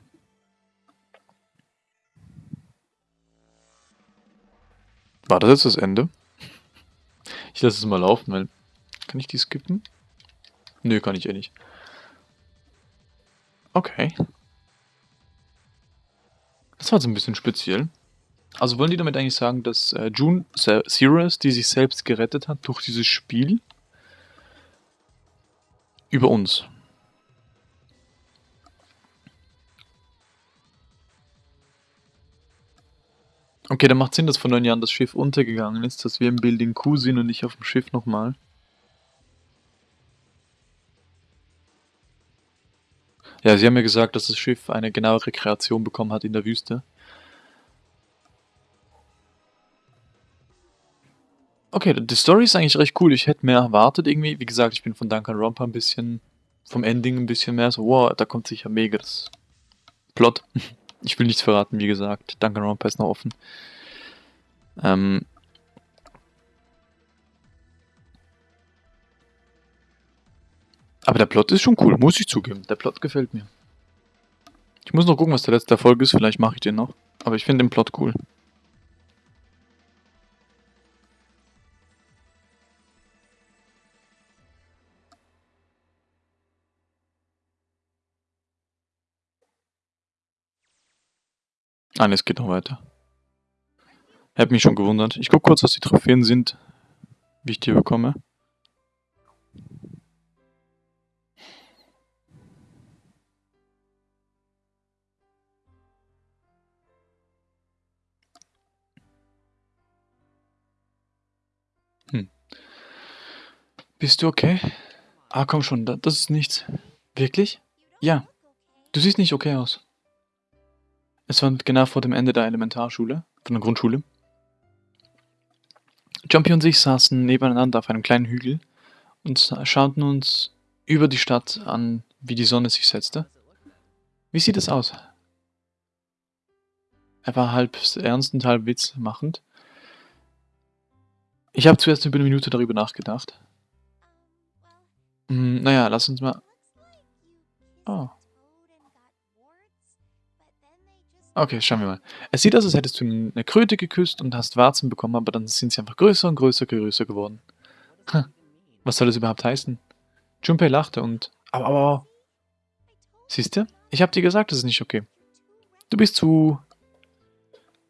War das jetzt das Ende? Ich lasse es mal laufen, weil... Kann ich die skippen? Nö, kann ich eh nicht. Okay. Das war jetzt ein bisschen speziell. Also wollen die damit eigentlich sagen, dass äh, June Serious, die sich selbst gerettet hat durch dieses Spiel, über uns. Okay, dann macht Sinn, dass vor neun Jahren das Schiff untergegangen ist, dass wir im Building Q sind und nicht auf dem Schiff nochmal. Ja, sie haben mir ja gesagt, dass das Schiff eine genauere Kreation bekommen hat in der Wüste. Okay, die Story ist eigentlich recht cool. Ich hätte mehr erwartet irgendwie. Wie gesagt, ich bin von Duncan Romper ein bisschen, vom Ending ein bisschen mehr so, wow, da kommt sicher mega das Plot. Ich will nichts verraten, wie gesagt. Danganronpa ist noch offen. Ähm Aber der Plot ist schon cool, muss ich zugeben. Der Plot gefällt mir. Ich muss noch gucken, was der letzte Erfolg ist. Vielleicht mache ich den noch. Aber ich finde den Plot cool. Ah, ne, es geht noch weiter. Hab mich schon gewundert. Ich guck kurz, was die Trophäen sind, wie ich die bekomme. Hm. Bist du okay? Ah, komm schon, das ist nichts. Wirklich? Ja. Du siehst nicht okay aus. Es war genau vor dem Ende der Elementarschule, von der Grundschule. Jumpy und ich saßen nebeneinander auf einem kleinen Hügel und schauten uns über die Stadt an, wie die Sonne sich setzte. Wie sieht es aus? Er war halb ernst und halb witzmachend. Ich habe zuerst über eine Minute darüber nachgedacht. Hm, naja, lass uns mal... Oh. Okay, schauen wir mal. Es sieht aus, als hättest du eine Kröte geküsst und hast Warzen bekommen, aber dann sind sie einfach größer und größer, größer geworden. Hm. Was soll das überhaupt heißen? Junpei lachte und... Aber, aber... Siehst du? Ich hab dir gesagt, das ist nicht okay. Du bist zu...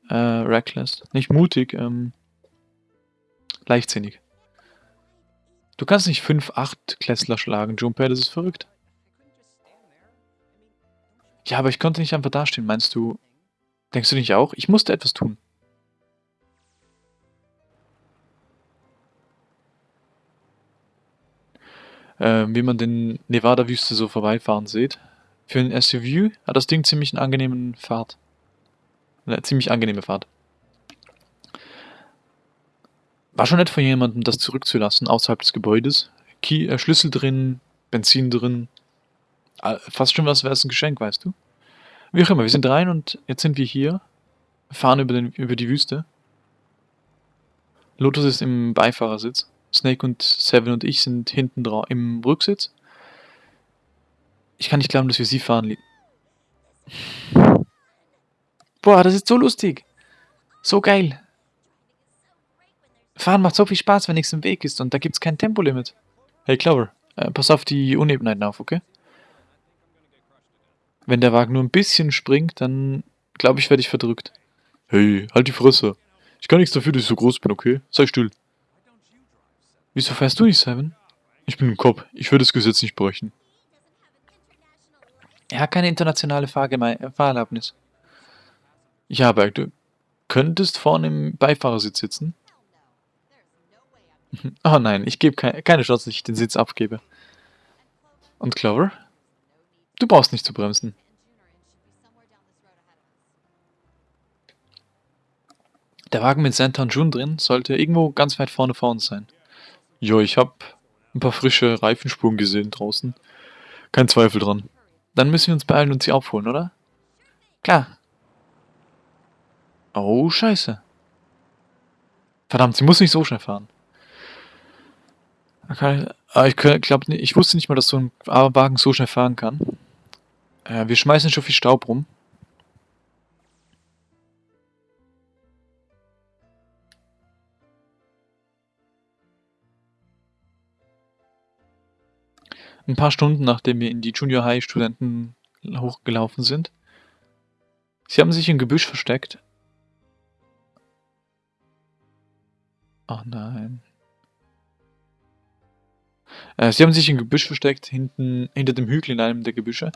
Äh, reckless. Nicht mutig, ähm... Leichtsinnig. Du kannst nicht 5, 8 Klässler schlagen, Junpei, das ist verrückt. Ja, aber ich konnte nicht einfach dastehen, meinst du? Denkst du nicht auch? Ich musste etwas tun. äh, wie man den Nevada-Wüste so vorbeifahren sieht. Für ein SUV hat das Ding ziemlich einen angenehmen Fahrt. Eine ziemlich angenehme Fahrt. War schon nett von jemandem, das zurückzulassen, außerhalb des Gebäudes. Key, äh, Schlüssel drin, Benzin drin. Äh, fast schon was wäre es ein Geschenk, weißt du? Wie auch immer, wir sind rein und jetzt sind wir hier. Fahren über, den, über die Wüste. Lotus ist im Beifahrersitz. Snake und Seven und ich sind hinten drauf im Rücksitz. Ich kann nicht glauben, dass wir sie fahren. Boah, das ist so lustig. So geil. Fahren macht so viel Spaß, wenn nichts im Weg ist und da gibt es kein Tempolimit. Hey Clover, äh, pass auf die Unebenheiten auf, okay? Wenn der Wagen nur ein bisschen springt, dann glaube ich, werde ich verdrückt. Hey, halt die Fresse. Ich kann nichts dafür, dass ich so groß bin, okay? Sei still. Wieso fährst du nicht, Seven? Ich bin ein Cop. Ich würde das Gesetz nicht brechen. Er hat keine internationale Fahrgeme Fahrerlaubnis. Ja, aber du könntest vorne im Beifahrersitz sitzen. Oh nein, ich gebe ke keine Chance, dass ich den Sitz abgebe. Und Clover? Du brauchst nicht zu bremsen. Der Wagen mit Santa und June drin sollte irgendwo ganz weit vorne vor uns sein. Jo, ich hab ein paar frische Reifenspuren gesehen draußen. Kein Zweifel dran. Dann müssen wir uns beeilen und sie aufholen, oder? Klar. Oh, scheiße. Verdammt, sie muss nicht so schnell fahren. Okay. Ah, ich glaube, ich wusste nicht mal, dass so ein Wagen so schnell fahren kann. Äh, wir schmeißen schon viel Staub rum. Ein paar Stunden, nachdem wir in die Junior High Studenten hochgelaufen sind. Sie haben sich im Gebüsch versteckt. Ach nein. Äh, sie haben sich im Gebüsch versteckt, hinten, hinter dem Hügel in einem der Gebüsche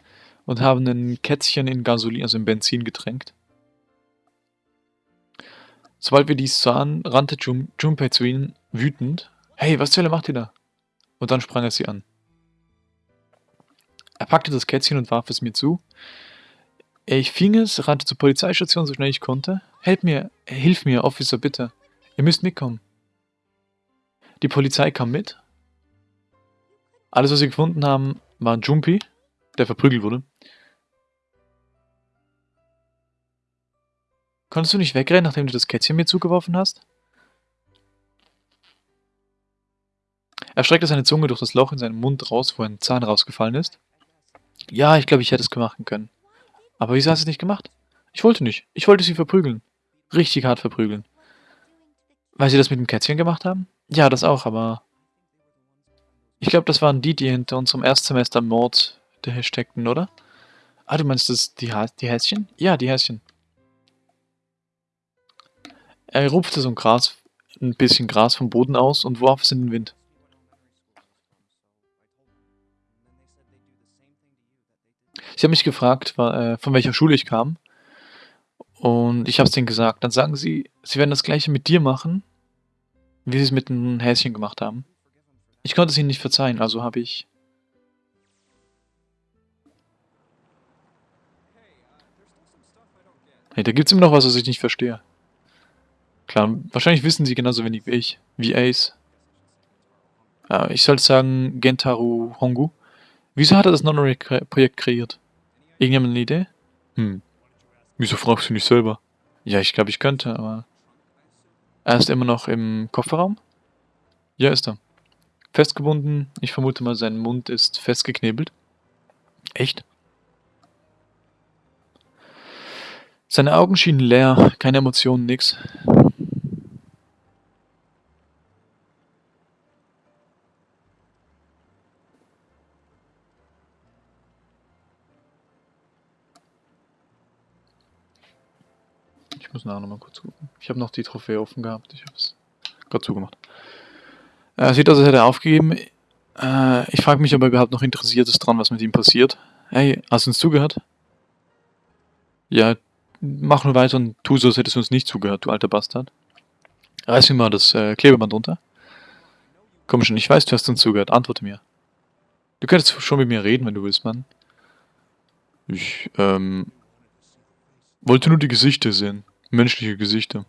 und haben ein Kätzchen in Gasolin, also in Benzin getränkt. Sobald wir dies sahen, rannte Jun Junpei zu ihnen, wütend. Hey, was zur Hölle macht ihr da? Und dann sprang er sie an. Er packte das Kätzchen und warf es mir zu. Ich fing es, rannte zur Polizeistation so schnell ich konnte. Helf mir, hilf mir, Officer, bitte. Ihr müsst mitkommen. Die Polizei kam mit. Alles, was sie gefunden haben, war ein Jumpy, der verprügelt wurde. Konntest du nicht wegrennen, nachdem du das Kätzchen mir zugeworfen hast? Er streckte seine Zunge durch das Loch in seinem Mund raus, wo ein Zahn rausgefallen ist. Ja, ich glaube, ich hätte es machen können. Aber wieso hast du es nicht gemacht? Ich wollte nicht. Ich wollte sie verprügeln. Richtig hart verprügeln. Weil sie das mit dem Kätzchen gemacht haben? Ja, das auch, aber... Ich glaube, das waren die, die hinter unserem Erstsemester Mord steckten, oder? Ah, du meinst das die, die Häschen? Ja, die Häschen. Er rupfte so ein Gras, ein bisschen Gras vom Boden aus und warf es in den Wind. Sie haben mich gefragt, äh, von welcher Schule ich kam. Und ich habe es denen gesagt. Dann sagen sie, sie werden das gleiche mit dir machen, wie sie es mit einem Häschen gemacht haben. Ich konnte es ihnen nicht verzeihen, also habe ich... Hey, da gibt's immer noch was, was ich nicht verstehe. Klar, wahrscheinlich wissen sie genauso wenig wie ich. Wie Ace. Ja, ich sollte sagen Gentaru Hongu. Wieso hat er das Non-Projekt kreiert? Irgendjemand eine Idee? Hm. Wieso fragst du nicht selber? Ja, ich glaube, ich könnte, aber... Er ist immer noch im Kofferraum? Ja, ist er. Festgebunden. Ich vermute mal, sein Mund ist festgeknebelt. Echt? Seine Augen schienen leer, keine Emotionen, nix. Ich muss nachher nochmal kurz gucken. Ich habe noch die Trophäe offen gehabt. Ich habe es gerade zugemacht. Äh, sieht aus, als hätte er aufgegeben. Äh, ich frage mich, ob er überhaupt noch interessiert ist dran, was mit ihm passiert. Hey, hast du uns zugehört? Ja, mach nur weiter und tu so, als hättest du uns nicht zugehört, du alter Bastard. Reiß mir mal das äh, Klebeband runter. Komm schon, ich weiß, du hast uns zugehört. Antworte mir. Du könntest schon mit mir reden, wenn du willst, Mann. Ich, ähm... Wollte nur die Gesichter sehen. Menschliche Gesichter.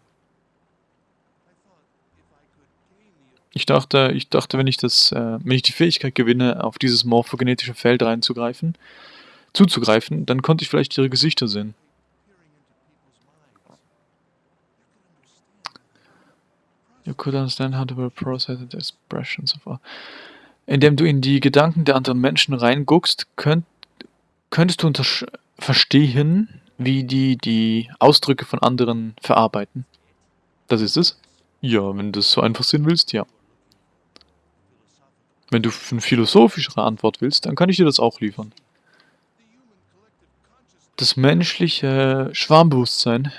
Ich dachte, ich dachte, wenn ich das, äh, wenn ich die Fähigkeit gewinne, auf dieses morphogenetische Feld reinzugreifen, zuzugreifen, dann konnte ich vielleicht ihre Gesichter sehen. You could understand how to process the expressions of Indem du in die Gedanken der anderen Menschen reinguckst, könnt, könntest du verstehen, wie die die Ausdrücke von anderen verarbeiten. Das ist es? Ja, wenn du es so einfach sehen willst, ja. Wenn du eine philosophischere Antwort willst, dann kann ich dir das auch liefern. Das menschliche Schwarmbewusstsein.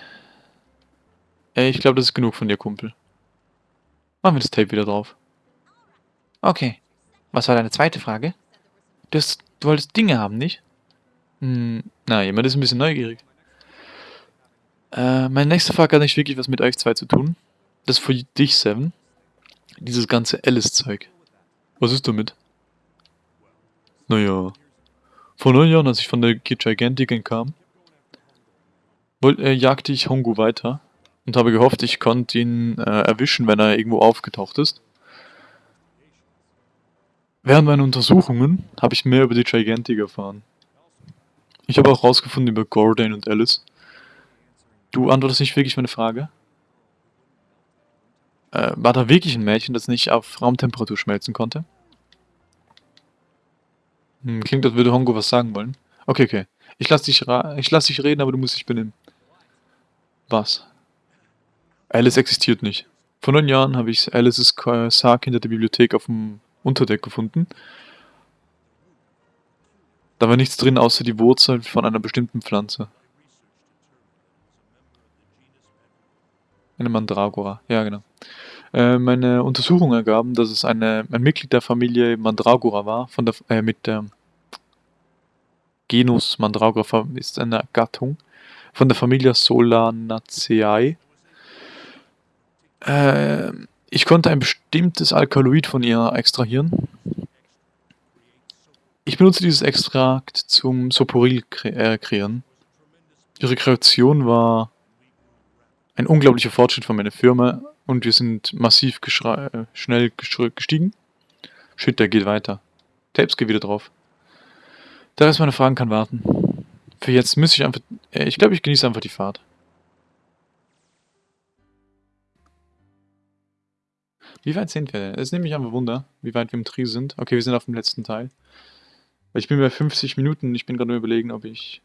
Ey, ich glaube, das ist genug von dir, Kumpel. Machen wir das Tape wieder drauf. Okay. Was war deine zweite Frage? Du, hast, du wolltest Dinge haben, nicht? Hm, na, jemand ist ein bisschen neugierig. Äh, meine nächste Frage hat nicht wirklich was mit euch zwei zu tun. Das ist für dich, Seven. Dieses ganze Alice-Zeug. Was ist damit? Naja. Vor neun Jahren, als ich von der Gigantiken kam, wollte, äh, jagte ich Hongu weiter und habe gehofft, ich konnte ihn äh, erwischen, wenn er irgendwo aufgetaucht ist. Während meiner Untersuchungen habe ich mehr über die Gigantic erfahren. Ich habe auch herausgefunden über Gordon und Alice. Du antwortest nicht wirklich meine Frage? Äh, war da wirklich ein Mädchen, das nicht auf Raumtemperatur schmelzen konnte? Hm, klingt, als würde Hongo was sagen wollen. Okay, okay. Ich lass dich, ich lass dich reden, aber du musst dich benehmen. Was? Alice existiert nicht. Vor neun Jahren habe ich Alices Sarg hinter der Bibliothek auf dem Unterdeck gefunden. Da war nichts drin, außer die Wurzel von einer bestimmten Pflanze. Eine Mandragora, ja genau. Äh, meine Untersuchungen ergaben, dass es eine, ein Mitglied der Familie Mandragora war, von der, äh, mit der Genus Mandragora ist eine Gattung, von der Familie Solanaceae. Äh, ich konnte ein bestimmtes Alkaloid von ihr extrahieren. Ich benutze dieses Extrakt zum Soporil kre äh, kreieren. Ihre Kreation war ein unglaublicher Fortschritt von meiner Firma und wir sind massiv äh, schnell gestiegen. Shit, der geht weiter. Tapes geht wieder drauf. Der Rest meiner Fragen kann warten. Für jetzt müsste ich einfach... Äh, ich glaube, ich genieße einfach die Fahrt. Wie weit sind wir denn? Es nimmt mich einfach Wunder, wie weit wir im Trio sind. Okay, wir sind auf dem letzten Teil. Ich bin bei 50 Minuten ich bin gerade nur überlegen, ob ich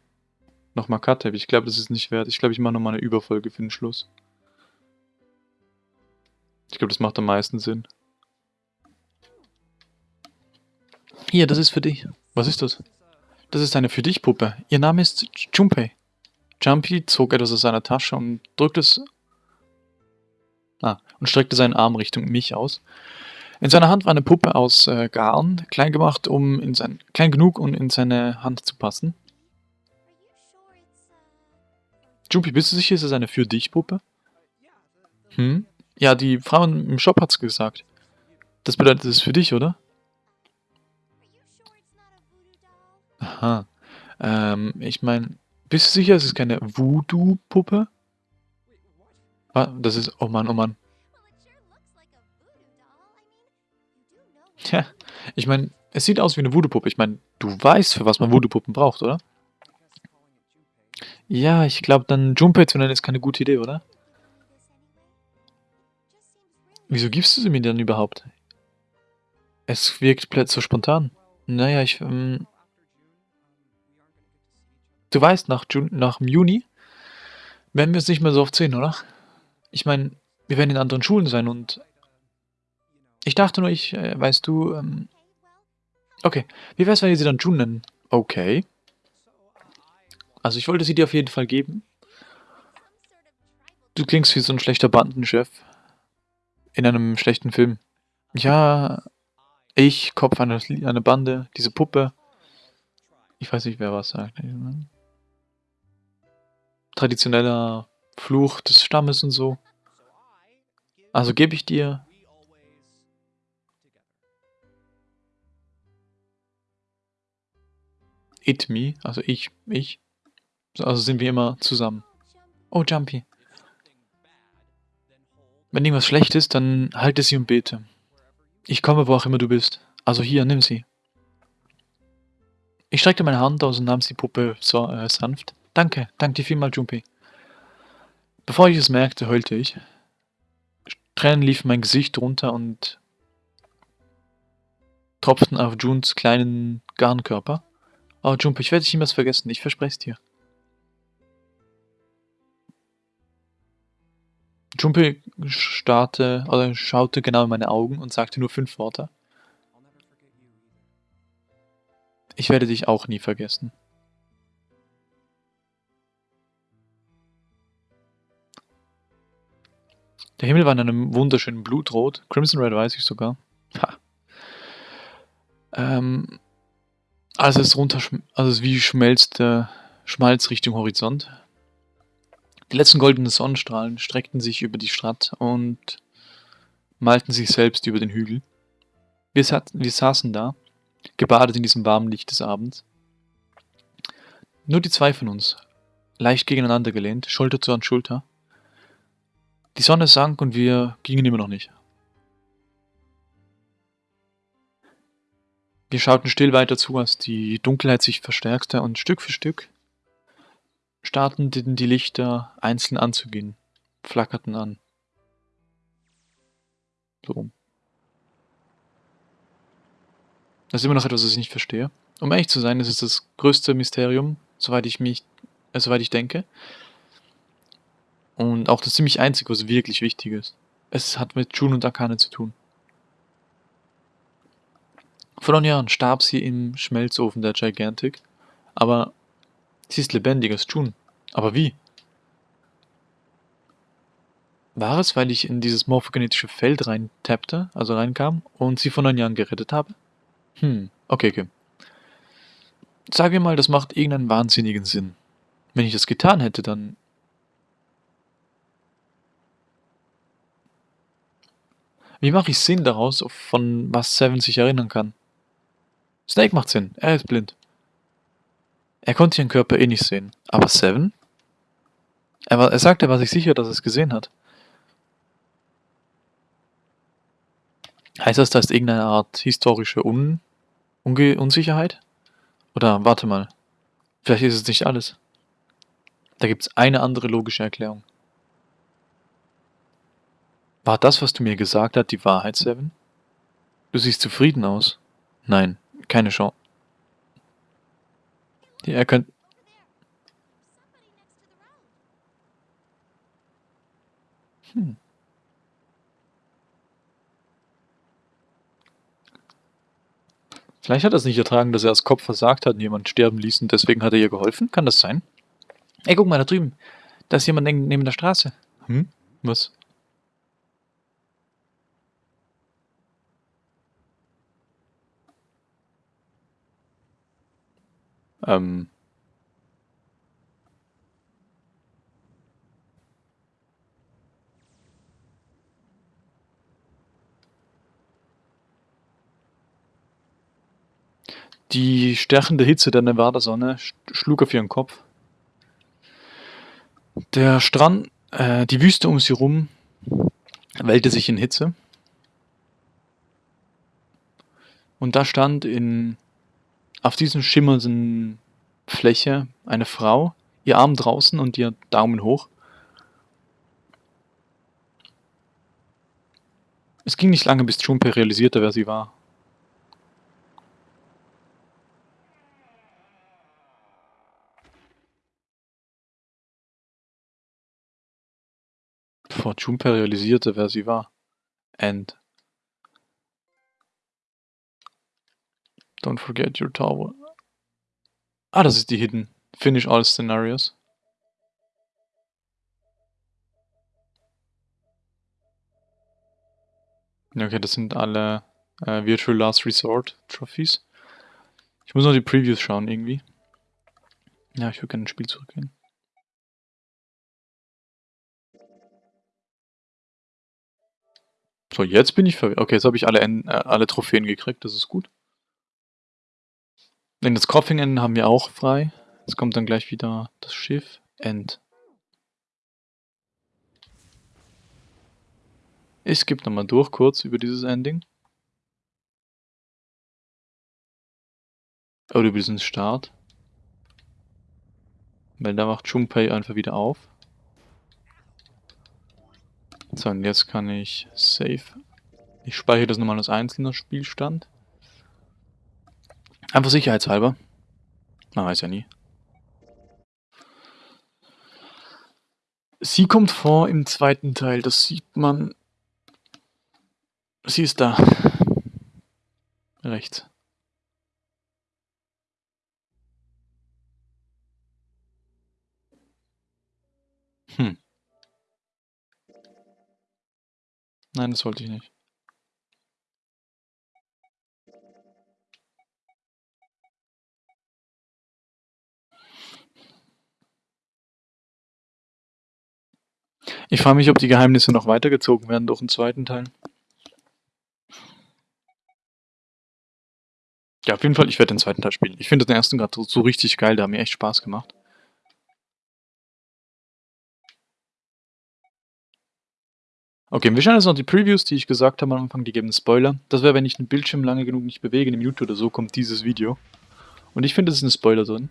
nochmal Cut. Ich glaube, das ist nicht wert. Ich glaube, ich mache nochmal eine Überfolge für den Schluss. Ich glaube, das macht am meisten Sinn. Hier, das ist für dich. Was ist das? Das ist eine für dich Puppe. Ihr Name ist Junpei. Jumpy zog etwas aus seiner Tasche und drückte es... Ah, und streckte seinen Arm Richtung mich aus. In seiner Hand war eine Puppe aus äh, Garn, klein gemacht, um in sein, klein genug, um in seine Hand zu passen. Jumpy, bist du sicher, ist es eine für dich Puppe? Hm? Ja, die Frau im Shop hat's gesagt. Das bedeutet, es ist für dich, oder? Aha. Ähm, ich meine, Bist du sicher, es ist keine Voodoo-Puppe? Ah, das ist... Oh Mann, oh Mann. Tja, ich meine, es sieht aus wie eine Voodoo-Puppe. Ich meine, du weißt, für was man Voodoo-Puppen braucht, oder? Ja, ich glaube, dann Junpei zu nennen ist keine gute Idee, oder? Wieso gibst du sie mir denn überhaupt? Es wirkt plötzlich so spontan. Naja, ich... Ähm, du weißt, nach, Jun nach Juni werden wir uns nicht mehr so oft sehen, oder? Ich meine, wir werden in anderen Schulen sein und... Ich dachte nur, ich... Äh, weißt du... Ähm, okay, wie wär's, wenn wir sie dann June nennen? Okay. Also ich wollte sie dir auf jeden Fall geben. Du klingst wie so ein schlechter Bandenchef. In einem schlechten Film. Ja, ich, Kopf einer, einer Bande, diese Puppe. Ich weiß nicht, wer was sagt. Traditioneller Fluch des Stammes und so. Also gebe ich dir It me, also ich, ich. Also sind wir immer zusammen. Oh, Jumpy. Wenn irgendwas schlecht ist, dann halte sie und bete. Ich komme, wo auch immer du bist. Also hier, nimm sie. Ich streckte meine Hand aus und nahm die Puppe so, äh, sanft. Danke, danke dir vielmal, Jumpy. Bevor ich es merkte, heulte ich. Tränen liefen mein Gesicht runter und tropften auf Junes kleinen Garnkörper. Oh, Jumpy, ich werde dich niemals vergessen, ich verspreche es dir. Jumpy starrte, oder schaute genau in meine Augen und sagte nur fünf Worte. Ich werde dich auch nie vergessen. Der Himmel war in einem wunderschönen Blutrot. Crimson Red weiß ich sogar. Ha. Ähm, als es runter, also es wie schmelzt der Schmalz Richtung Horizont. Die letzten goldenen Sonnenstrahlen streckten sich über die Stadt und malten sich selbst über den Hügel. Wir, wir saßen da, gebadet in diesem warmen Licht des Abends. Nur die zwei von uns, leicht gegeneinander gelehnt, Schulter zu Schulter. Die Sonne sank und wir gingen immer noch nicht. Wir schauten still weiter zu, als die Dunkelheit sich verstärkte und Stück für Stück starteten die Lichter einzeln anzugehen, flackerten an. So. Das ist immer noch etwas, was ich nicht verstehe. Um ehrlich zu sein, das ist das größte Mysterium, soweit ich mich, äh, soweit ich denke. Und auch das ziemlich einzige, was wirklich wichtig ist. Es hat mit June und Akane zu tun. Vor neun Jahren starb sie im Schmelzofen der Gigantic, aber Sie ist lebendiger als June. Aber wie? War es, weil ich in dieses morphogenetische Feld reintappte, also reinkam, und sie vor neun Jahren gerettet habe? Hm, okay, okay. Sagen wir mal, das macht irgendeinen wahnsinnigen Sinn. Wenn ich das getan hätte, dann... Wie mache ich Sinn daraus, von was Seven sich erinnern kann? Snake macht Sinn, er ist blind. Er konnte ihren Körper eh nicht sehen. Aber Seven? Er, war, er sagte, er war sich sicher, dass er es gesehen hat. Heißt das, da ist irgendeine Art historische Un Unge Unsicherheit? Oder warte mal, vielleicht ist es nicht alles. Da gibt es eine andere logische Erklärung. War das, was du mir gesagt hast, die Wahrheit, Seven? Du siehst zufrieden aus. Nein, keine Chance. Er könnt. Hm. Vielleicht hat er es nicht ertragen, dass er als Kopf versagt hat und jemand sterben ließ und deswegen hat er ihr geholfen. Kann das sein? Ey, guck mal da drüben. Da ist jemand neben der Straße. Hm? Was? Ähm, Die stärkende Hitze der Nevada-Sonne schlug auf ihren Kopf. Der Strand, äh, die Wüste um sie rum wellte sich in Hitze. Und da stand in, auf diesem schimmernden Fläche eine Frau, ihr Arm draußen und ihr Daumen hoch. Es ging nicht lange, bis Junpei realisierte, wer sie war. Bevor Junpei realisierte, wer sie war. End. Don't forget your towel. Ah, das ist die Hidden. Finish all scenarios. Okay, das sind alle äh, Virtual Last Resort Trophies. Ich muss noch die Previews schauen irgendwie. Ja, ich würde gerne ins Spiel zurückgehen. So, jetzt bin ich verwirrt. Okay, jetzt habe ich alle, äh, alle Trophäen gekriegt, das ist gut. Denn das Cropping haben wir auch frei. Jetzt kommt dann gleich wieder das Schiff. End. Ich skippe nochmal durch kurz über dieses Ending. Oder über diesen Start. Weil da macht Junpei einfach wieder auf. So, und jetzt kann ich Save. Ich speichere das nochmal als einzelner Spielstand. Einfach sicherheitshalber. Man weiß ja nie. Sie kommt vor im zweiten Teil, das sieht man. Sie ist da. Rechts. Hm. Nein, das wollte ich nicht. Ich frage mich, ob die Geheimnisse noch weitergezogen werden durch einen zweiten Teil. Ja, auf jeden Fall, ich werde den zweiten Teil spielen. Ich finde den ersten gerade so, so richtig geil, der hat mir echt Spaß gemacht. Okay, wir schauen jetzt noch die Previews, die ich gesagt habe am Anfang, die geben Spoiler. Das wäre, wenn ich den Bildschirm lange genug nicht bewege, in Mute oder so, kommt dieses Video. Und ich finde, es ist ein Spoiler drin.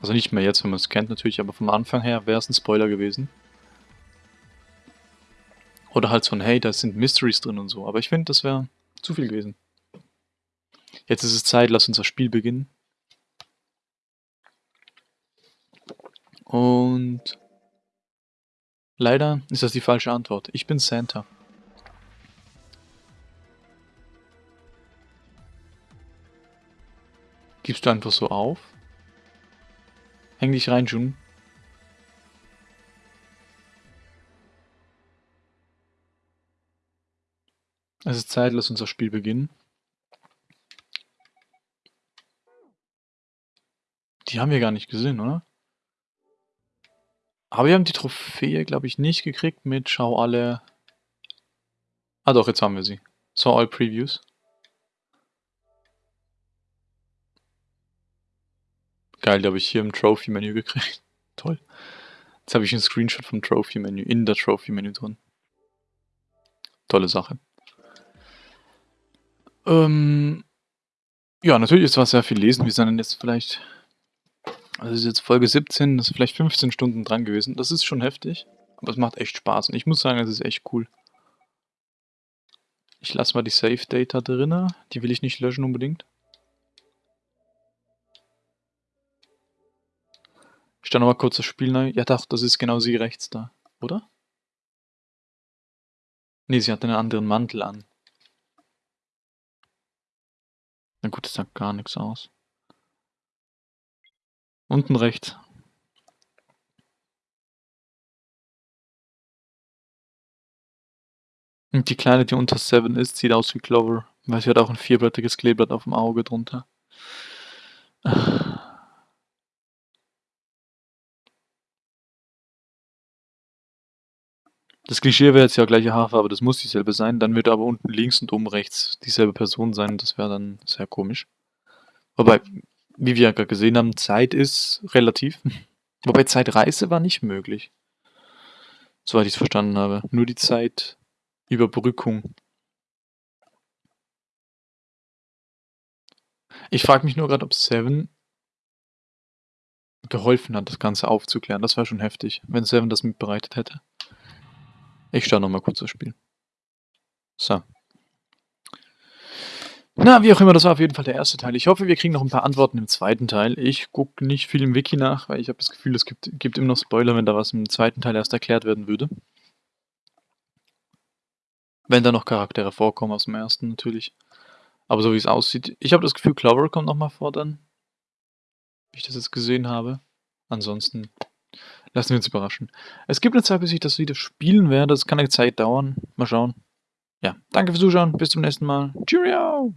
Also nicht mehr jetzt, wenn man es kennt natürlich, aber vom Anfang her wäre es ein Spoiler gewesen. Oder halt so ein, hey, da sind Mysteries drin und so. Aber ich finde, das wäre zu viel gewesen. Jetzt ist es Zeit, lass uns das Spiel beginnen. Und Leider ist das die falsche Antwort. Ich bin Santa. Gibst du einfach so auf? Häng dich rein, Jun. Es ist Zeit, lass unser Spiel beginnen. Die haben wir gar nicht gesehen, oder? Aber wir haben die Trophäe, glaube ich, nicht gekriegt mit Schau alle... Ah doch, jetzt haben wir sie. Saw all Previews. Geil, die habe ich hier im Trophy-Menü gekriegt. Toll. Jetzt habe ich einen Screenshot vom Trophy-Menü, in der Trophy-Menü drin. Tolle Sache. Ähm, ja, natürlich ist was sehr viel lesen. Wir sind jetzt vielleicht also ist jetzt Folge 17, das ist vielleicht 15 Stunden dran gewesen. Das ist schon heftig, aber es macht echt Spaß. Und ich muss sagen, es ist echt cool. Ich lasse mal die Save Data drin. Die will ich nicht löschen unbedingt. Ich stelle nochmal kurz das Spiel neu. Ja doch, das ist genau sie rechts da, oder? Ne, sie hat einen anderen Mantel an. Na gut, das sagt gar nichts aus. Unten rechts. Und die Kleine, die unter 7 ist, sieht aus wie Clover, weil sie hat auch ein vierblättiges Kleeblatt auf dem Auge drunter. Das Klischee wäre jetzt ja gleiche Haarfarbe, das muss dieselbe sein, dann würde aber unten links und oben rechts dieselbe Person sein, das wäre dann sehr komisch. Wobei, wie wir ja gerade gesehen haben, Zeit ist relativ. Wobei Zeitreise war nicht möglich. Soweit ich es verstanden habe. Nur die Zeitüberbrückung. Ich frage mich nur gerade, ob Seven geholfen hat, das Ganze aufzuklären. Das wäre schon heftig, wenn Seven das mitbereitet hätte. Ich starte nochmal kurz das Spiel. So. Na, wie auch immer, das war auf jeden Fall der erste Teil. Ich hoffe, wir kriegen noch ein paar Antworten im zweiten Teil. Ich gucke nicht viel im Wiki nach, weil ich habe das Gefühl, es gibt, gibt immer noch Spoiler, wenn da was im zweiten Teil erst erklärt werden würde. Wenn da noch Charaktere vorkommen aus dem ersten natürlich. Aber so wie es aussieht, ich habe das Gefühl, Clover kommt nochmal vor dann. Wie ich das jetzt gesehen habe. Ansonsten lassen wir uns überraschen. Es gibt eine Zeit, bis ich das wieder spielen werde. Das kann eine Zeit dauern. Mal schauen. Ja, danke fürs Zuschauen. Bis zum nächsten Mal. Cheerio!